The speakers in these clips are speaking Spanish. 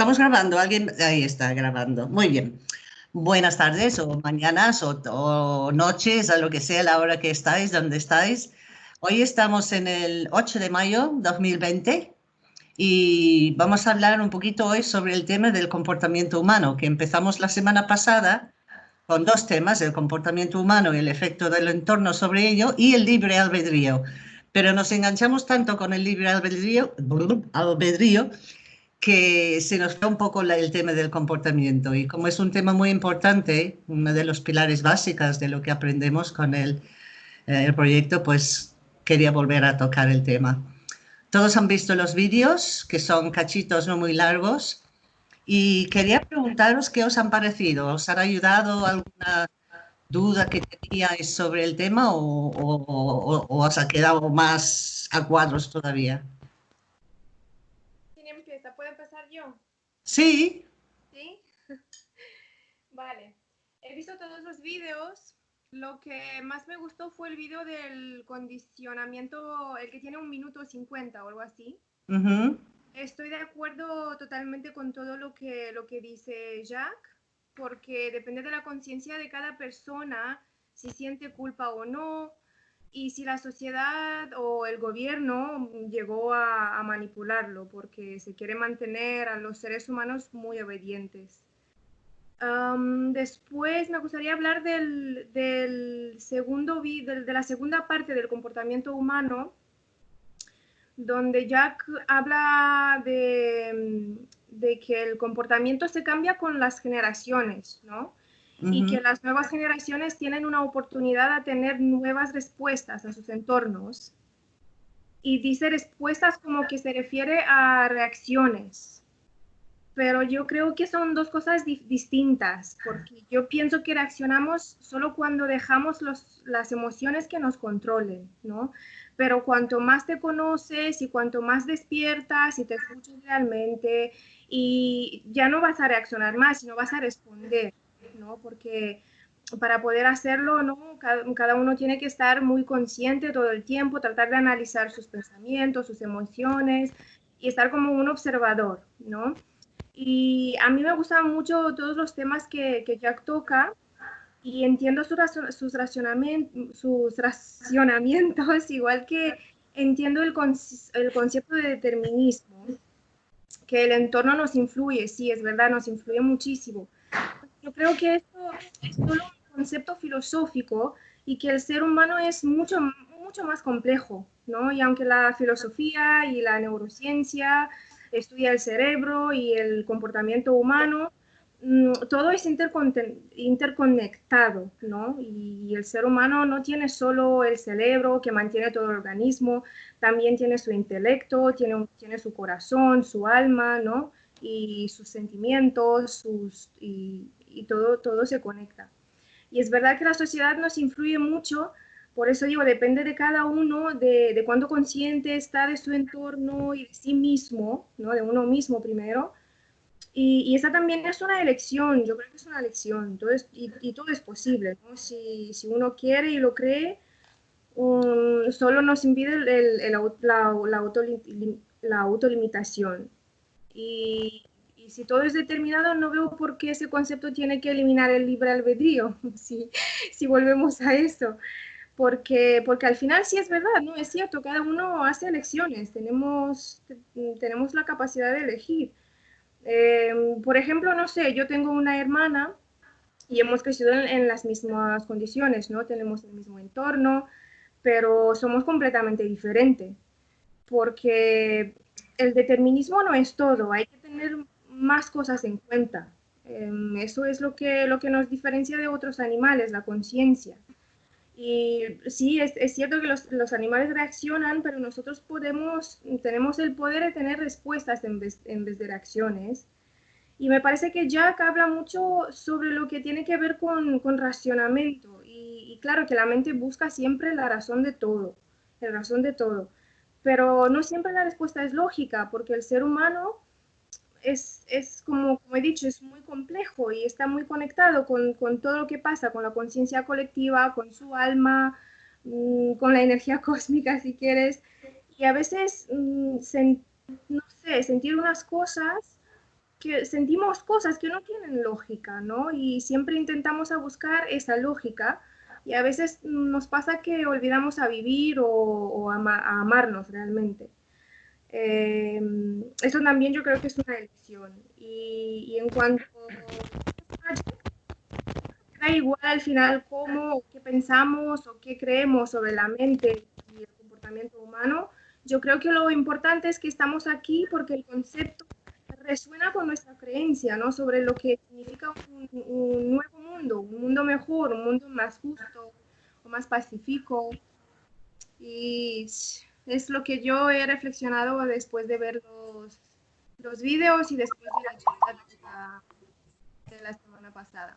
Estamos grabando, alguien, ahí está grabando. Muy bien. Buenas tardes o mañanas o, noches, a lo que sea la hora que estáis, donde estáis. Hoy estamos en el 8 de mayo 2020 y vamos a hablar un poquito hoy sobre el tema del comportamiento humano, que empezamos la semana pasada con dos temas, el comportamiento humano y el efecto del entorno sobre ello y el libre albedrío. Pero nos enganchamos tanto con el libre albedrío, albedrío que se nos fue un poco el tema del comportamiento y como es un tema muy importante, uno de los pilares básicos de lo que aprendemos con el, eh, el proyecto, pues quería volver a tocar el tema. Todos han visto los vídeos, que son cachitos no muy largos, y quería preguntaros qué os han parecido. ¿Os han ayudado alguna duda que teníais sobre el tema o, o os ha quedado más a cuadros todavía? Sí. ¿Sí? vale. He visto todos los vídeos. Lo que más me gustó fue el vídeo del condicionamiento, el que tiene un minuto 50 o algo así. Estoy de acuerdo totalmente con todo lo que, lo que dice Jack, porque depende de la conciencia de cada persona, si siente culpa o no, y si la sociedad o el gobierno llegó a, manipularlo porque se quiere mantener a los seres humanos muy obedientes. después me gustaría hablar del, segundo, de la segunda parte del comportamiento humano, donde Jack habla de, de que el comportamiento se cambia con las generaciones, ¿no? Y que las nuevas generaciones tienen una oportunidad a tener nuevas respuestas a sus entornos. Y dice respuestas como que se refiere a reacciones. Pero yo creo que son dos cosas distintas, porque yo pienso que reaccionamos solo cuando dejamos los, las emociones que nos controlen, ¿no? Pero cuanto más te conoces y cuanto más despiertas y te escuchas realmente, y ya no vas a reaccionar más, sino vas a responder. ¿No? Porque para poder hacerlo, ¿no? Cada, uno tiene que estar muy consciente todo el tiempo, tratar de analizar sus pensamientos, sus emociones y estar como un observador, ¿no? Y a mí me gustan mucho todos los temas que, que Jack toca y entiendo sus, sus, sus racionamientos, igual que entiendo el, el concepto de determinismo, que el entorno nos influye, sí, es verdad, nos influye muchísimo yo creo que esto es solo un concepto filosófico y que el ser humano es mucho, mucho más complejo, ¿no? Y aunque la filosofía y la neurociencia estudia el cerebro y el comportamiento humano, mm, todo es interconectado, ¿no? Y el ser humano no tiene solo el cerebro que mantiene todo el organismo, también tiene su intelecto, tiene, tiene su corazón, su alma, ¿no? Y sus sentimientos, sus, y, y todo, todo se conecta. Y es verdad que la sociedad nos influye mucho, por eso digo, depende de cada uno, de, de cuánto consciente está de su entorno y de sí mismo, ¿no? de uno mismo primero. Y, y esa también es una elección, yo creo que es una elección, entonces, y, y todo es posible, ¿no? si, si, uno quiere y lo cree, um, solo nos impide el, el, la, la, auto, la autolimitación. Y, si todo es determinado, no veo por qué ese concepto tiene que eliminar el libre albedrío, si, si volvemos a eso. Porque, porque al final sí es verdad, ¿no? Es cierto, cada uno hace elecciones, tenemos, tenemos la capacidad de elegir. Eh, por ejemplo, no sé, yo tengo una hermana y hemos crecido en, en, las mismas condiciones, ¿no? Tenemos el mismo entorno, pero somos completamente diferentes, porque el determinismo no es todo, hay que tener más cosas en cuenta. Em, eso es lo que, lo que nos diferencia de otros animales, la conciencia. Y sí, es, es cierto que los, los, animales reaccionan, pero nosotros podemos, tenemos el poder de tener respuestas en vez, de reacciones. Y me parece que Jack habla mucho sobre lo que tiene que ver con, con racionamiento. Y, y, claro que la mente busca siempre la razón de todo, la razón de todo. Pero no siempre la respuesta es lógica, porque el ser humano es, es como, he dicho, es muy complejo y está muy conectado con, con todo lo que pasa, con la conciencia colectiva, con su alma, mmm, con la energía cósmica, si quieres. Y a veces, mmm, no sé, sentir unas cosas que sentimos cosas que no tienen lógica, ¿no? Y siempre intentamos a buscar esa lógica y a veces nos pasa que olvidamos a vivir o, a, amarnos realmente. Eh, eso también yo creo que es una elección. Y, en cuanto da igual al final cómo, qué pensamos o qué creemos sobre la mente y el comportamiento humano, yo creo que lo importante es que estamos aquí porque el concepto resuena con nuestra creencia, ¿no? Sobre lo que significa un, nuevo mundo, un mundo mejor, un mundo más justo o más pacífico. Y es lo que yo he reflexionado después de ver los, los vídeos y después de la charla de la, semana pasada.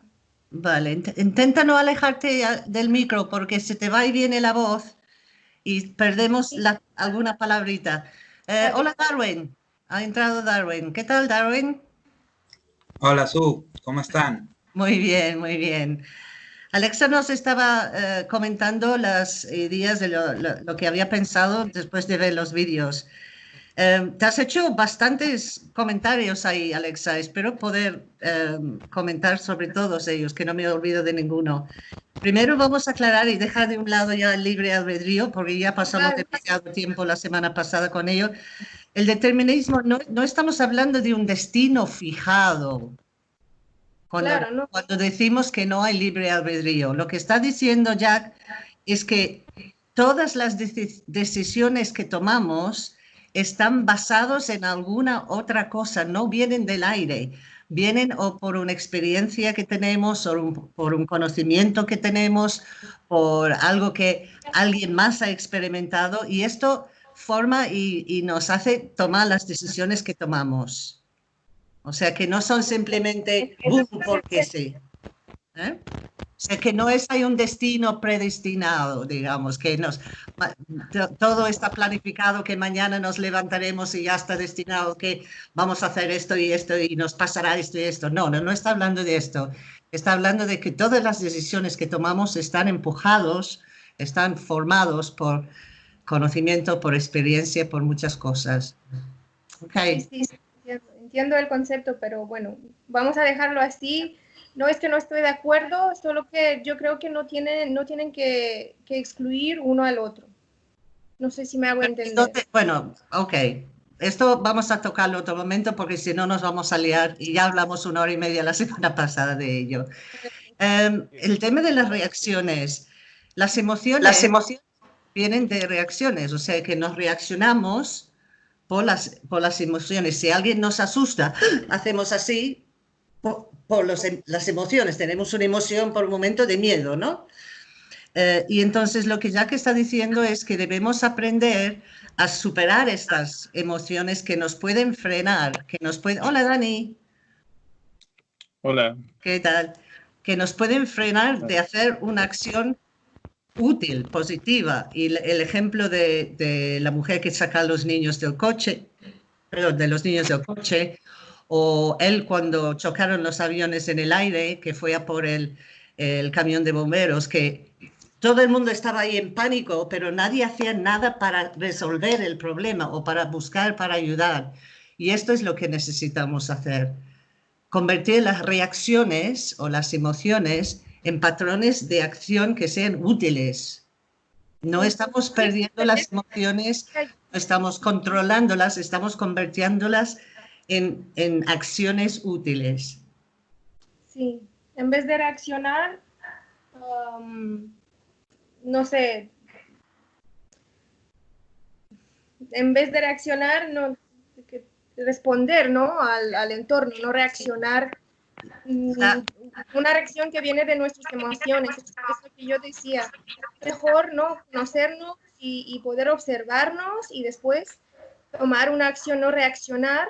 Vale, intenta no alejarte del micro porque se te va y viene la voz y perdemos la, alguna palabrita. Eh, hola Darwin. Ha entrado Darwin. ¿Qué tal, Darwin? Hola, Su. ¿Cómo están? Muy bien, muy bien. Alexa nos estaba eh, comentando las ideas de lo, que había pensado después de ver los vídeos. Eh, te has hecho bastantes comentarios ahí, Alexa. Espero poder eh, comentar sobre todos ellos, que no me olvido de ninguno. Primero vamos a aclarar y dejar de un lado ya el libre albedrío, porque ya pasamos demasiado tiempo la semana pasada con ello. El determinismo, no, no estamos hablando de un destino fijado. Cuando, cuando decimos que no hay libre albedrío, lo que está diciendo Jack es que todas las decisiones que tomamos están basados en alguna otra cosa, no vienen del aire, vienen o por una experiencia que tenemos, o por un conocimiento que tenemos, por algo que alguien más ha experimentado, y esto forma y, nos hace tomar las decisiones que tomamos. O sea, que no son simplemente boom porque sí. ¿eh? O sea, que no es hay un destino predestinado, digamos, que nos, todo está planificado, que mañana nos levantaremos y ya está destinado que vamos a hacer esto y esto y nos pasará esto y esto. No, no, no está hablando de esto. Está hablando de que todas las decisiones que tomamos están empujados, están formados por conocimiento, por experiencia, por muchas cosas. Okay. Sí, entiendo, el concepto, pero bueno, vamos a dejarlo así. No es que no estoy de acuerdo, solo que yo creo que no tienen, no tienen que, que excluir uno al otro. No sé si me hago entender. bueno, ok. Esto vamos a tocarlo otro momento porque si no nos vamos a liar y ya hablamos una hora y media la semana pasada de ello. Em, el tema de las reacciones. Las emociones, las emociones vienen de reacciones, o sea que nos reaccionamos por las, por las emociones. Si alguien nos asusta, hacemos así por, em, las emociones. Tenemos una emoción por un momento de miedo, ¿no? Eh, y entonces lo que Jack está diciendo es que debemos aprender a superar estas emociones que nos pueden frenar, que nos pueden... Hola, Dani. Hola. ¿Qué tal? Que nos pueden frenar de hacer una acción útil, positiva. Y el, ejemplo de, la mujer que saca a los niños del coche, de los niños del coche, o él cuando chocaron los aviones en el aire, que fue a por el, el camión de bomberos, que todo el mundo estaba ahí en pánico, pero nadie hacía nada para resolver el problema o para buscar, para ayudar. Y esto es lo que necesitamos hacer. Convertir las reacciones o las emociones en patrones de acción que sean útiles. No estamos perdiendo las emociones, no estamos controlándolas, estamos convirtiéndolas en, en acciones útiles. Sí, en vez de reaccionar, um, no sé, en vez de reaccionar, no, responder ¿no? al, al entorno, no reaccionar una reacción que viene de nuestras emociones. Es lo que yo decía. Mejor no conocernos y, poder observarnos y después tomar una acción, no reaccionar,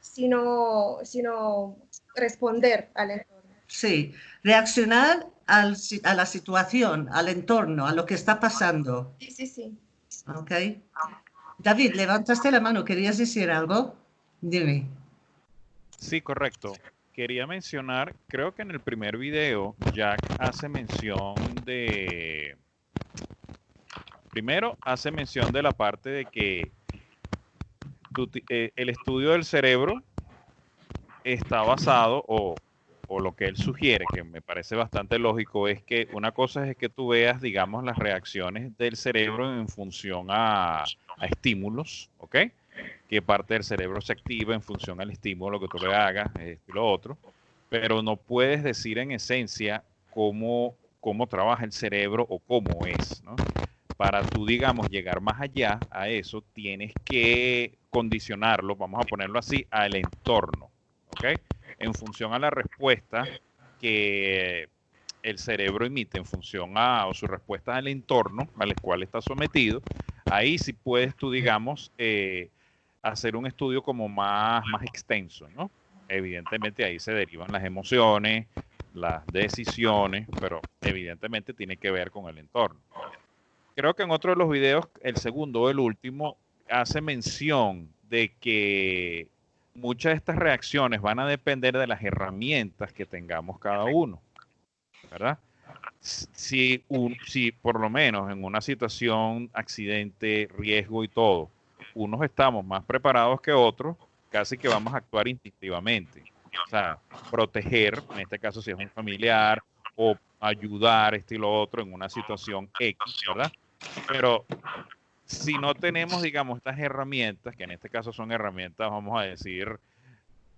sino, sino responder al entorno. Sí, reaccionar al, a la situación, al entorno, a lo que está pasando. Sí, sí, sí. Ok. David, levantaste la mano, ¿querías decir algo? Dime. Sí, correcto quería mencionar, creo que en el primer video Jack hace mención de... Primero hace mención de la parte de que eh, el estudio del cerebro está basado o, lo que él sugiere, que me parece bastante lógico, es que una cosa es que tú veas, digamos, las reacciones del cerebro en función a, a estímulos, ¿ok? Que parte del cerebro se activa en función al estímulo que tú le hagas, esto lo otro, pero no puedes decir en esencia cómo, cómo trabaja el cerebro o cómo es, ¿no? Para tú, digamos, llegar más allá a eso, tienes que condicionarlo, vamos a ponerlo así, al entorno, ¿ok? En función a la respuesta que el cerebro emite en función a o su respuesta al entorno al cual está sometido, ahí sí puedes tú, digamos, eh, hacer un estudio como más, más extenso, ¿no? Evidentemente ahí se derivan las emociones, las decisiones, pero evidentemente tiene que ver con el entorno. Creo que en otro de los videos, el segundo o el último, hace mención de que muchas de estas reacciones van a depender de las herramientas que tengamos cada uno, ¿verdad? Si, un, si por lo menos en una situación, accidente, riesgo y todo, unos estamos más preparados que otros, casi que vamos a actuar instintivamente. O sea, proteger, en este caso si es un familiar, o ayudar, este y lo otro, en una situación X, ¿verdad? Pero si no tenemos, digamos, estas herramientas, que en este caso son herramientas, vamos a decir,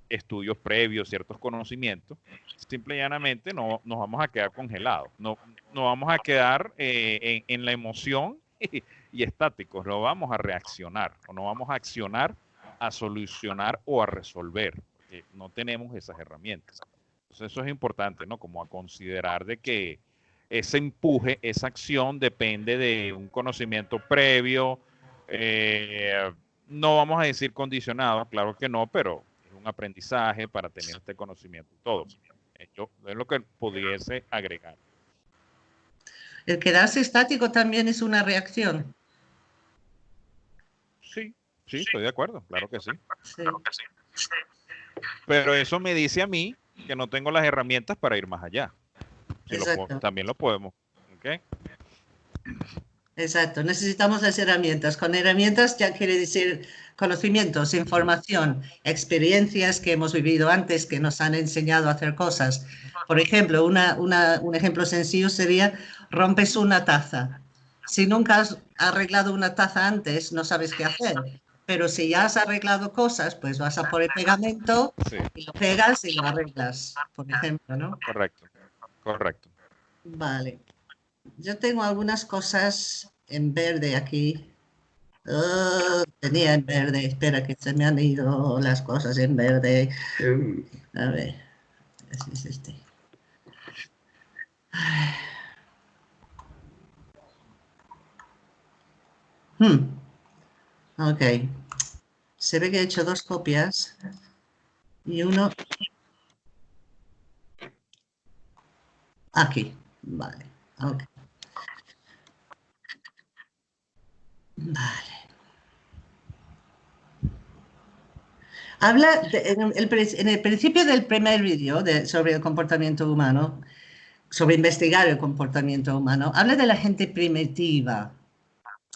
estudios previos, ciertos conocimientos, simple y llanamente no, nos vamos a quedar congelados, no, no vamos a quedar eh, en, la emoción y, estáticos, no vamos a reaccionar o no vamos a accionar a solucionar o a resolver, porque no tenemos esas herramientas. Entonces eso es importante, ¿no? Como a considerar de que ese empuje, esa acción depende de un conocimiento previo. Eh, no vamos a decir condicionado, claro que no, pero es un aprendizaje para tener este conocimiento todo. Es lo que pudiese agregar. El quedarse estático también es una reacción. Sí, sí, estoy de acuerdo, claro que sí. Pero eso me dice a mí que no tengo las herramientas para ir más allá también lo podemos. Exacto, necesitamos las herramientas. Con herramientas ya quiere decir conocimientos, información, experiencias que hemos vivido antes que nos han enseñado a hacer cosas. Por ejemplo, un ejemplo sencillo sería rompes una taza. Si nunca has arreglado una taza antes, no sabes qué hacer. Pero si ya has arreglado cosas, pues vas a por el pegamento y lo pegas y lo arreglas, por ejemplo, ¿no? Correcto. Correcto. Vale. Yo tengo algunas cosas en verde aquí. Oh, tenía en verde. Espera que se me han ido las cosas en verde. Em. A ver. Así es este. Hmm. Ok. Se ve que he hecho dos copias y uno Aquí, vale. Okay. Vale. Habla en, el, principio del primer vídeo sobre el comportamiento humano, sobre investigar el comportamiento humano, habla de la gente primitiva.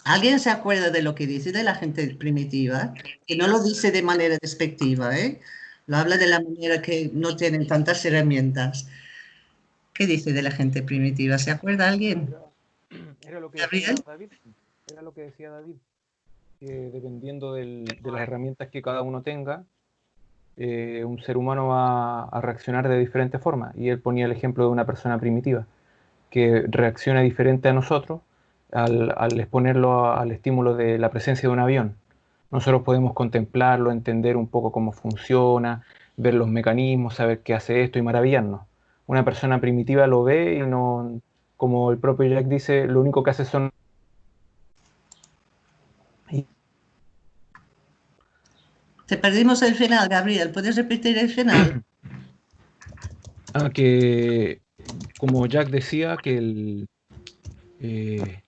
¿Alguien se acuerda de lo que dice de la gente primitiva? Que no lo dice de manera despectiva, ¿eh? Lo habla de la manera que no tienen tantas herramientas. ¿Qué dice de la gente primitiva? ¿Se acuerda alguien? Era lo que decía David. Era lo que decía David. Que dependiendo de las herramientas que cada uno tenga, eh, un ser humano va a reaccionar de diferentes formas. Y él ponía el ejemplo de una persona primitiva, que reacciona diferente a nosotros al, al exponerlo al estímulo de la presencia de un avión. Nosotros podemos contemplarlo, entender un poco cómo funciona, ver los mecanismos, saber qué hace esto y maravillarnos una persona primitiva lo ve y no, como el propio Jack dice, lo único que hace son... Te perdimos el final, Gabriel. ¿Puedes repetir el final? Ah, que como Jack decía, que el... Eh,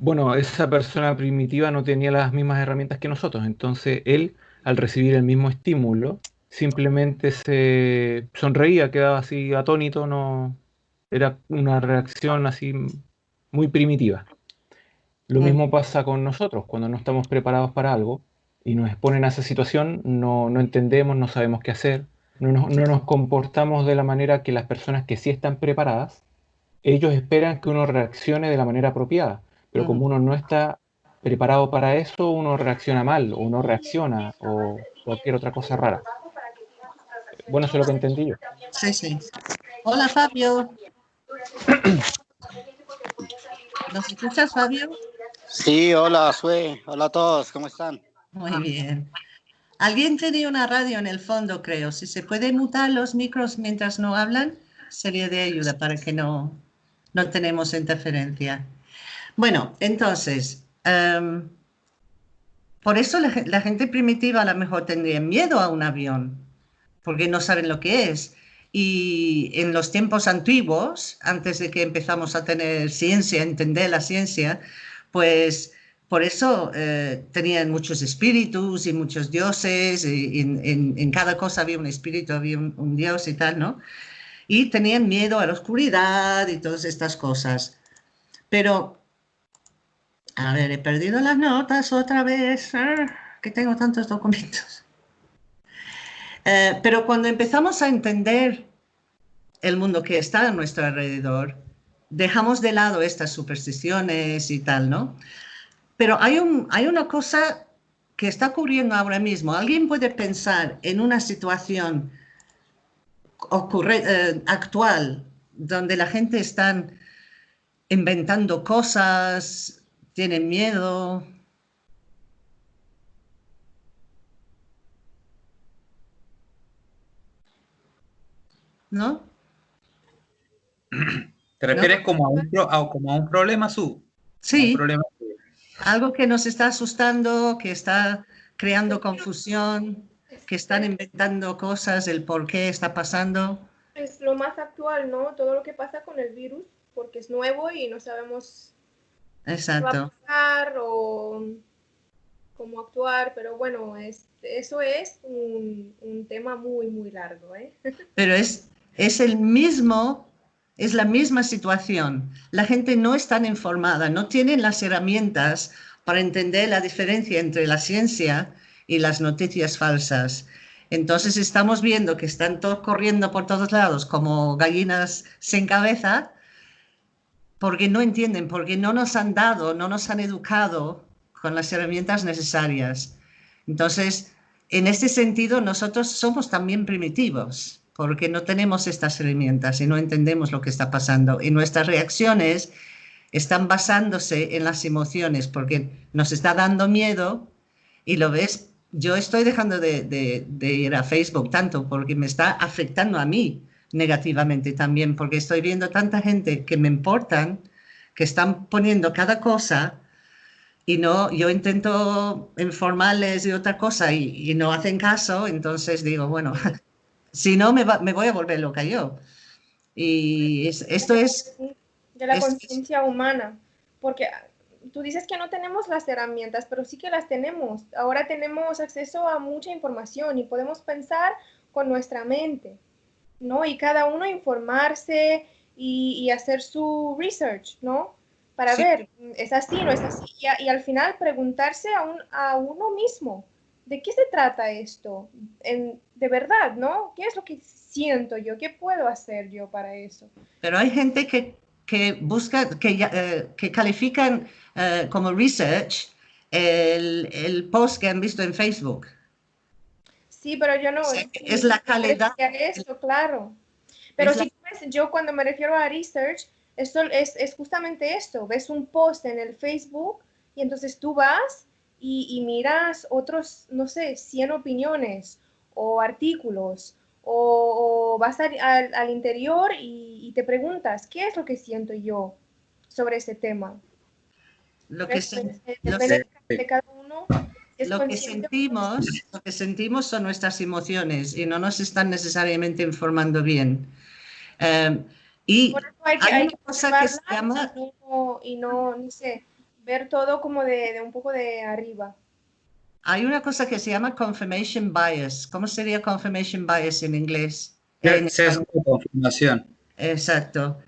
bueno, esa persona primitiva no tenía las mismas herramientas que nosotros, entonces él, al recibir el mismo estímulo, simplemente se sonreía, quedaba así atónito, no era una reacción así muy primitiva. Lo mm. mismo pasa con nosotros, cuando no estamos preparados para algo, y nos exponen a esa situación, no, no entendemos, no sabemos qué hacer, no nos, no nos, comportamos de la manera que las personas que sí están preparadas, ellos esperan que uno reaccione de la manera apropiada, pero como uno no está preparado para eso, uno reacciona mal, o no reacciona, o cualquier otra cosa rara. Bueno, eso es lo que entendí yo. Sí, sí. Hola, Fabio. ¿Nos escuchas, Fabio? Sí, hola, Sue. Hola a todos, ¿cómo están? Muy bien. Alguien tenía una radio en el fondo, creo. Si se puede mutar los micros mientras no hablan, sería de ayuda para que no, no tenemos interferencia. Bueno, entonces, em, por eso la, gente primitiva a lo mejor tendría miedo a un avión, porque no saben lo que es. Y en los tiempos antiguos, antes de que empezamos a tener ciencia, entender la ciencia, pues por eso eh, tenían muchos espíritus y muchos dioses, y en, en, cada cosa había un espíritu, había un, un, dios y tal, ¿no? Y tenían miedo a la oscuridad y todas estas cosas. Pero, a ver, he perdido las notas otra vez, ah, que tengo tantos documentos. Eh, pero cuando empezamos a entender el mundo que está a nuestro alrededor, dejamos de lado estas supersticiones y tal, ¿no? Pero hay, un, hay una cosa que está ocurriendo ahora mismo. Alguien puede pensar en una situación ocurre, eh, actual donde la gente está inventando cosas, tienen miedo. ¿No? ¿Te refieres ¿No? Como, a un, a, como a un problema, Su? Sí. Un problema algo que nos está asustando, que está creando confusión, que están inventando cosas, el por qué está pasando. Es lo más actual, ¿no? Todo lo que pasa con el virus, porque es nuevo y no sabemos Exacto. qué va a pasar o cómo actuar, pero bueno, es, eso es un, un, tema muy, muy largo, ¿eh? Pero es, es el mismo es la misma situación. La gente no está informada, no tienen las herramientas para entender la diferencia entre la ciencia y las noticias falsas. Entonces estamos viendo que están todos corriendo por todos lados como gallinas sin cabeza porque no entienden, porque no nos han dado, no nos han educado con las herramientas necesarias. Entonces, en este sentido, nosotros somos también primitivos porque no tenemos estas herramientas y no entendemos lo que está pasando. Y nuestras reacciones están basándose en las emociones, porque nos está dando miedo y lo ves, yo estoy dejando de, de, ir a Facebook tanto porque me está afectando a mí negativamente también, porque estoy viendo tanta gente que me importan, que están poniendo cada cosa y no, yo intento informarles de otra cosa y, y no hacen caso, entonces digo, bueno, si no, me, va, me, voy a volver loca yo. Y es, esto es... De la conciencia humana, porque tú dices que no tenemos las herramientas, pero sí que las tenemos. Ahora tenemos acceso a mucha información y podemos pensar con nuestra mente, ¿no? Y cada uno informarse y, y hacer su research, ¿no? Para sí. ver, ¿es así, no es así? Y, y al final preguntarse a, un, a uno mismo, ¿de qué se trata esto? En, de verdad, ¿no? ¿Qué es lo que siento yo? ¿Qué puedo hacer yo para eso? Pero hay gente que, que busca, que, uh, que califican uh, como research el, el, post que han visto en Facebook. Sí, pero yo no. Sí, es la calidad. Claro. Pero si la... ves, yo cuando me refiero a research, esto es, es justamente esto. Ves un post en el Facebook y entonces tú vas y, y, miras otros, no sé, 100 opiniones o artículos o, o vas al, al, al interior y, y, te preguntas, ¿qué es lo que siento yo sobre ese tema? Lo que, de, de cada uno. Lo que, sentimos, lo que sentimos son nuestras emociones y no nos están necesariamente informando bien. Um, y hay, que, hay, una cosa que se llama... Y no, y no, ni sé, ver todo como de, de, un poco de arriba. Hay una cosa que se llama confirmation bias. ¿Cómo sería confirmation bias en inglés? Sesgo de confirmación. Exacto.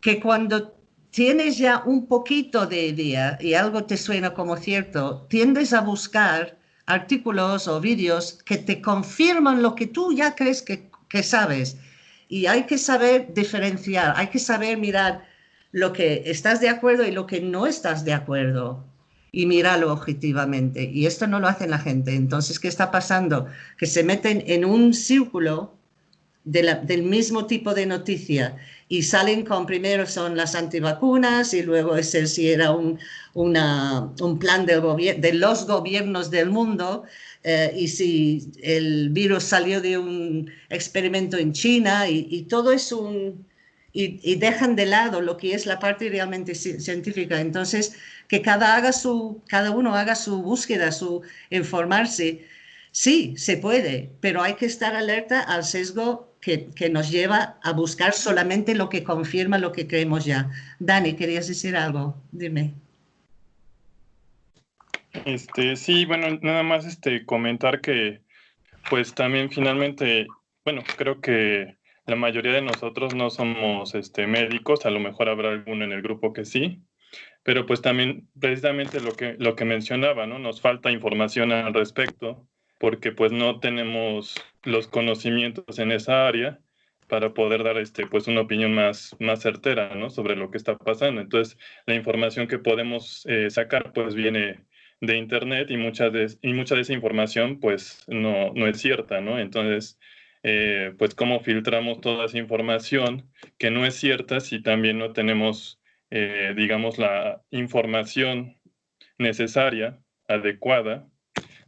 Que cuando tienes ya un poquito de idea y algo te suena como cierto, tiendes a buscar artículos o vídeos que te confirman lo que tú ya crees que, que sabes. Y hay que saber diferenciar, hay que saber mirar lo que estás de acuerdo y lo que no estás de acuerdo y míralo objetivamente. Y esto no lo hace la gente. Entonces, ¿qué está pasando? Que se meten en un círculo del mismo tipo de noticia y salen con primero son las antivacunas y luego es si era un, un plan de los gobiernos del mundo eh, y si el virus salió de un experimento en China y, todo es un... Y, y, dejan de lado lo que es la parte realmente científica. Entonces, que cada, haga su, cada uno haga su búsqueda, su informarse. Sí, se puede, pero hay que estar alerta al sesgo que, que, nos lleva a buscar solamente lo que confirma lo que creemos ya. Dani, ¿querías decir algo? Dime. Este, sí, bueno, nada más este, comentar que, pues también finalmente, bueno, creo que la mayoría de nosotros no somos este, médicos, a lo mejor habrá alguno en el grupo que sí, pero pues también precisamente lo que, lo que mencionaba, ¿no? Nos falta información al respecto porque pues no tenemos los conocimientos en esa área para poder dar este, pues una opinión más, más certera ¿no? sobre lo que está pasando. Entonces, la información que podemos eh, sacar pues viene de Internet y mucha de, y mucha de esa información pues no, no es cierta, ¿no? Entonces, eh, pues cómo filtramos toda esa información que no es cierta si también no tenemos eh, digamos, la información necesaria, adecuada,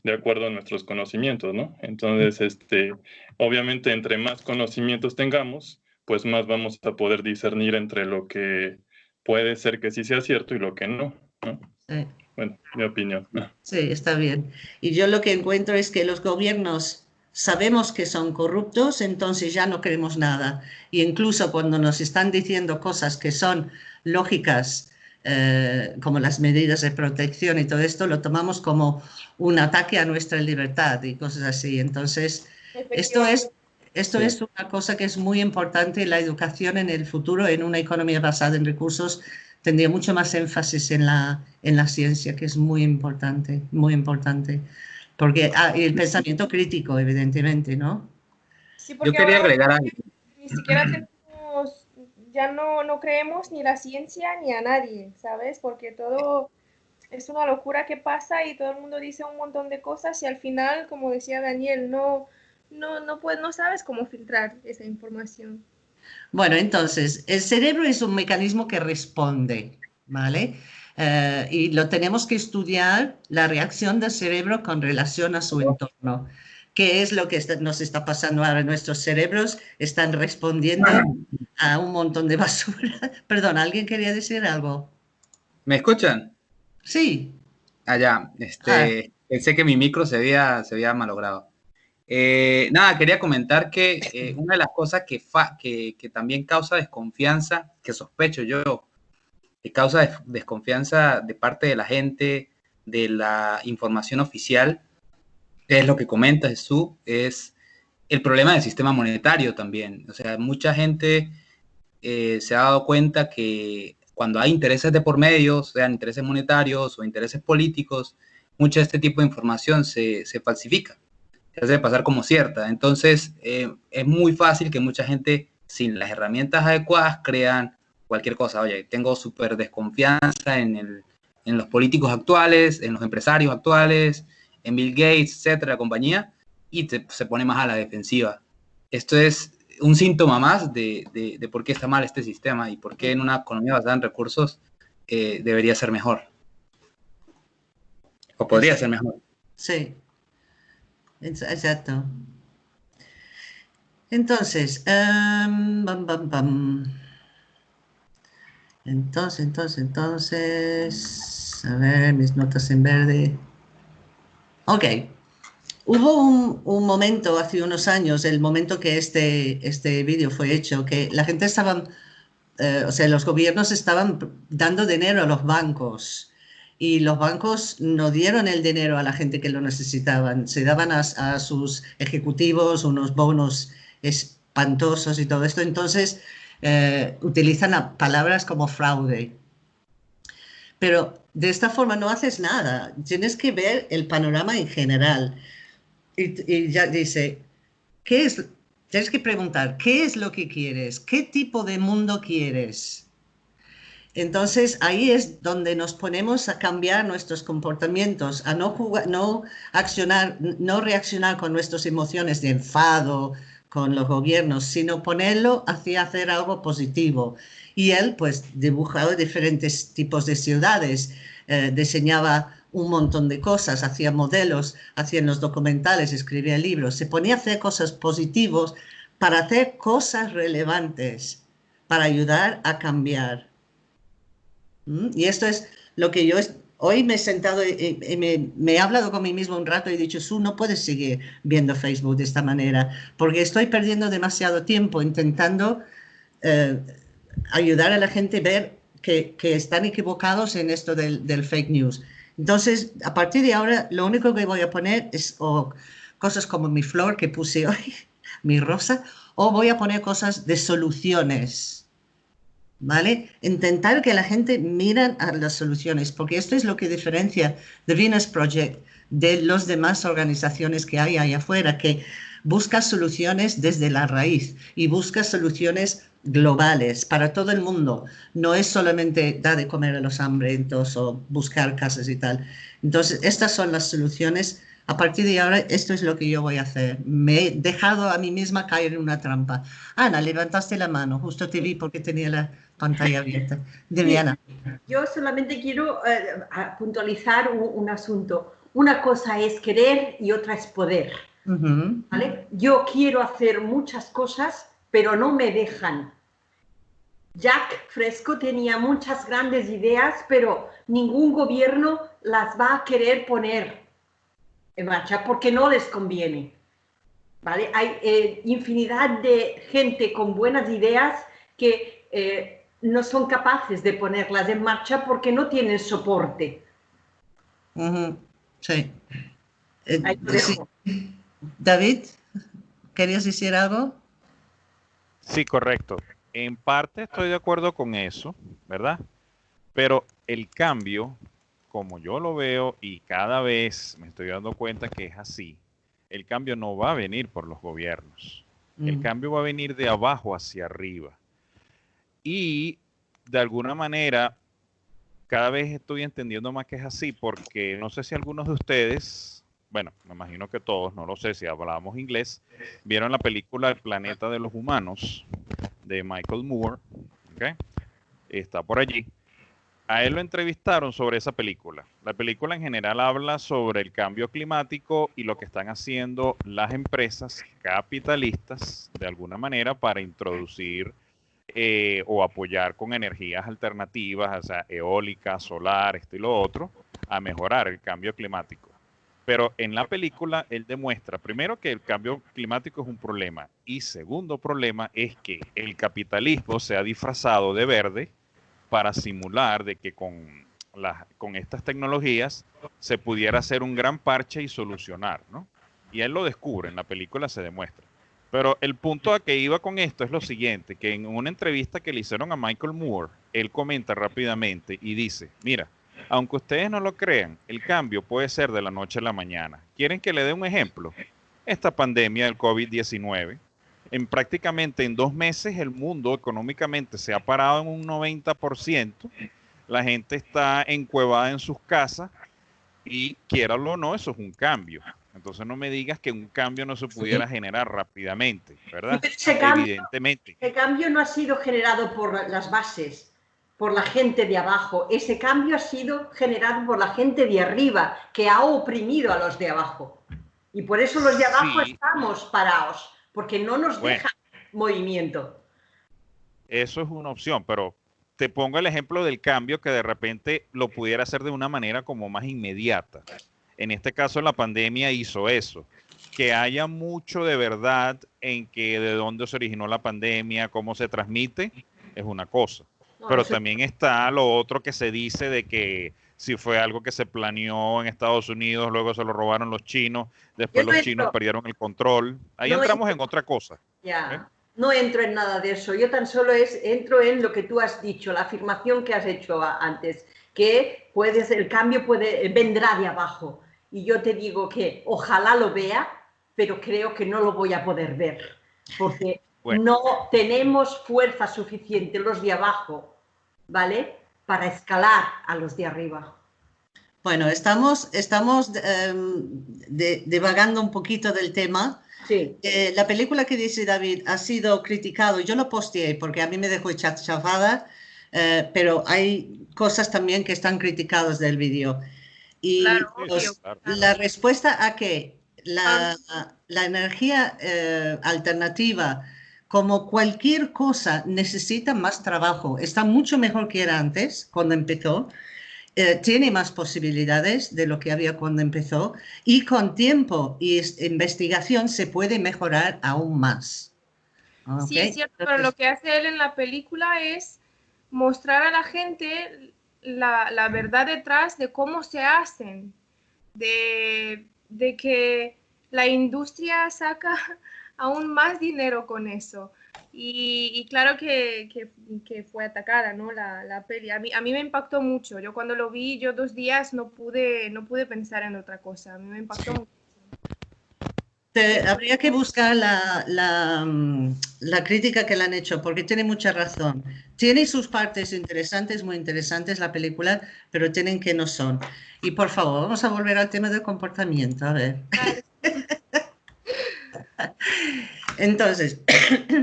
de acuerdo a nuestros conocimientos, ¿no? Entonces, este, obviamente, entre más conocimientos tengamos, pues más vamos a poder discernir entre lo que puede ser que sí sea cierto y lo que no, ¿no? Sí. Bueno, mi opinión. Sí, está bien. Y yo lo que encuentro es que los gobiernos sabemos que son corruptos, entonces ya no queremos nada. Y incluso cuando nos están diciendo cosas que son lógicas eh, como las medidas de protección y todo esto, lo tomamos como un ataque a nuestra libertad y cosas así. Entonces, esto es, esto es una cosa que es muy importante. La educación en el futuro, en una economía basada en recursos, tendría mucho más énfasis en la, en la ciencia, que es muy importante, muy importante. Porque ah, el pensamiento crítico, evidentemente, ¿no? Yo quería agregar algo. Ni siquiera ya no, no creemos ni la ciencia ni a nadie, ¿sabes? Porque todo es una locura que pasa y todo el mundo dice un montón de cosas y al final, como decía Daniel, no, no, no, puedes, no sabes cómo filtrar esa información. Bueno, entonces, el cerebro es un mecanismo que responde, ¿vale? Eh, y lo tenemos que estudiar, la reacción del cerebro con relación a su entorno. ¿Qué es lo que nos está pasando ahora? Nuestros cerebros están respondiendo a un montón de basura. Perdón, ¿alguien quería decir algo? ¿Me escuchan? Sí. Allá, ah, este, ah. pensé que mi micro se había, se había malogrado. Eh, nada, quería comentar que eh, una de las cosas que, que, que, también causa desconfianza, que sospecho yo, que causa desconfianza de parte de la gente de la información oficial, es lo que comenta Jesús, es el problema del sistema monetario también. O sea, mucha gente eh, se ha dado cuenta que cuando hay intereses de por medio, sean intereses monetarios o intereses políticos, mucha de este tipo de información se, falsifica, se hace pasar como cierta. Entonces, eh, es muy fácil que mucha gente, sin las herramientas adecuadas, crean cualquier cosa. Oye, tengo súper desconfianza en los políticos actuales, en los empresarios actuales, en Bill Gates, etcétera, compañía, y se pone más a la defensiva. Esto es un síntoma más de, de, por qué está mal este sistema y por qué en una economía basada en recursos eh, debería ser mejor. O podría ser mejor. Sí, exacto. Entonces, um, bam, bam. entonces, entonces, entonces, a ver, mis notas en verde. Ok. Hubo un, momento hace unos años, el momento que este, este vídeo fue hecho, que la gente estaba, eh, o sea, los gobiernos estaban dando dinero a los bancos y los bancos no dieron el dinero a la gente que lo necesitaban, se daban a, sus ejecutivos unos bonos espantosos y todo esto, entonces eh, utilizan palabras como fraude. Pero de esta forma no haces nada. Tienes que ver el panorama en general. Y, ya dice, ¿qué es? Tienes que preguntar, ¿qué es lo que quieres? ¿Qué tipo de mundo quieres? Entonces ahí es donde nos ponemos a cambiar nuestros comportamientos, a no, no accionar, no reaccionar con nuestras emociones de enfado con los gobiernos, sino ponerlo hacia hacer algo positivo. Y él pues dibujaba diferentes tipos de ciudades, eh, diseñaba un montón de cosas, hacía modelos, hacía los documentales, escribía libros, se ponía a hacer cosas positivas para hacer cosas relevantes, para ayudar a cambiar. ¿Mm? Y esto es lo que yo hoy me he sentado y, me, he hablado con mí mismo un rato y he dicho, Su, no puedes seguir viendo Facebook de esta manera, porque estoy perdiendo demasiado tiempo intentando eh, ayudar a la gente a ver que, están equivocados en esto del, fake news. Entonces, a partir de ahora, lo único que voy a poner es cosas como mi flor que puse hoy, mi rosa, o voy a poner cosas de soluciones ¿vale? Intentar que la gente mire a las soluciones, porque esto es lo que diferencia The Venus Project de las demás organizaciones que hay ahí afuera, que busca soluciones desde la raíz y busca soluciones globales para todo el mundo. No es solamente dar de comer a los hambrientos o buscar casas y tal. Entonces, estas son las soluciones. A partir de ahora, esto es lo que yo voy a hacer. Me he dejado a mí misma caer en una trampa. Ana, levantaste la mano, justo te vi porque tenía la, pantalla abierta. De Yo solamente quiero eh, puntualizar un, asunto. Una cosa es querer y otra es poder. ¿vale? Yo quiero hacer muchas cosas, pero no me dejan. Jack Fresco tenía muchas grandes ideas, pero ningún gobierno las va a querer poner en marcha porque no les conviene. ¿vale? Hay eh, infinidad de gente con buenas ideas que eh, no son capaces de ponerlas en marcha porque no tienen soporte. Eh, sí. David, ¿querías decir algo? Sí, correcto. En parte estoy de acuerdo con eso, ¿verdad? Pero el cambio, como yo lo veo y cada vez me estoy dando cuenta que es así, el cambio no va a venir por los gobiernos. El cambio va a venir de abajo hacia arriba. Y de alguna manera, cada vez estoy entendiendo más que es así, porque no sé si algunos de ustedes, bueno, me imagino que todos, no lo sé si hablábamos inglés, vieron la película El planeta de los humanos de Michael Moore, está por allí. A él lo entrevistaron sobre esa película. La película en general habla sobre el cambio climático y lo que están haciendo las empresas capitalistas de alguna manera para introducir eh, o apoyar con energías alternativas, o sea, eólica, solar, esto y lo otro, a mejorar el cambio climático. Pero en la película él demuestra, primero, que el cambio climático es un problema y segundo problema es que el capitalismo se ha disfrazado de verde para simular de que con, con estas tecnologías se pudiera hacer un gran parche y solucionar, ¿no? Y él lo descubre, en la película se demuestra. Pero el punto a que iba con esto es lo siguiente, que en una entrevista que le hicieron a Michael Moore, él comenta rápidamente y dice, mira, aunque ustedes no lo crean, el cambio puede ser de la noche a la mañana. ¿Quieren que le dé un ejemplo? Esta pandemia del COVID-19, en prácticamente en dos meses el mundo económicamente se ha parado en un 90%, la gente está encuevada en sus casas y quiera o no, eso es un cambio. Entonces no me digas que un cambio no se pudiera generar rápidamente, ¿verdad? Ese cambio, Evidentemente. Ese cambio no ha sido generado por las bases, por la gente de abajo. Ese cambio ha sido generado por la gente de arriba, que ha oprimido a los de abajo. Y por eso los de abajo estamos parados, porque no nos deja movimiento. Eso es una opción, pero te pongo el ejemplo del cambio que de repente lo pudiera hacer de una manera como más inmediata. En este caso, la pandemia hizo eso. Que haya mucho de verdad en que de dónde se originó la pandemia, cómo se transmite, es una cosa. Pero también está lo otro que se dice de que si fue algo que se planeó en Estados Unidos, luego se lo robaron los chinos, después los chinos perdieron el control. Ahí entramos en otra cosa. Ya. ¿eh? No entro en nada de eso. Yo tan solo es, entro en lo que tú has dicho, la afirmación que has hecho antes que puedes, el cambio puede, vendrá de abajo. Y yo te digo que ojalá lo vea, pero creo que no lo voy a poder ver, porque no tenemos fuerza suficiente los de abajo, ¿vale? Para escalar a los de arriba. Bueno, estamos, estamos em, divagando un poquito del tema. Sí. Eh, la película que dice David ha sido criticado, yo lo posteé porque a mí me dejó chafada, eh, pero hay cosas también que están criticadas del vídeo. Y la respuesta a que la, la energía eh, alternativa, como cualquier cosa, necesita más trabajo. Está mucho mejor que era antes, cuando empezó. Eh, tiene más posibilidades de lo que había cuando empezó y con tiempo y investigación se puede mejorar aún más. Sí, es cierto, pero lo que hace él en la película es mostrar a la gente la, la verdad detrás de cómo se hacen, de, de que la industria saca aún más dinero con eso. Y, claro que, fue atacada, ¿no? La, la, peli. A mí, a mí me impactó mucho. Yo cuando lo vi, yo dos días no pude, no pude pensar en otra cosa. A mí me impactó mucho. habría que buscar la, la, mm, la, crítica que le han hecho, porque tiene mucha razón. Tiene sus partes interesantes, muy interesantes la película, pero tienen que no son. Y por favor, vamos a volver al tema del comportamiento, a ver. Entonces,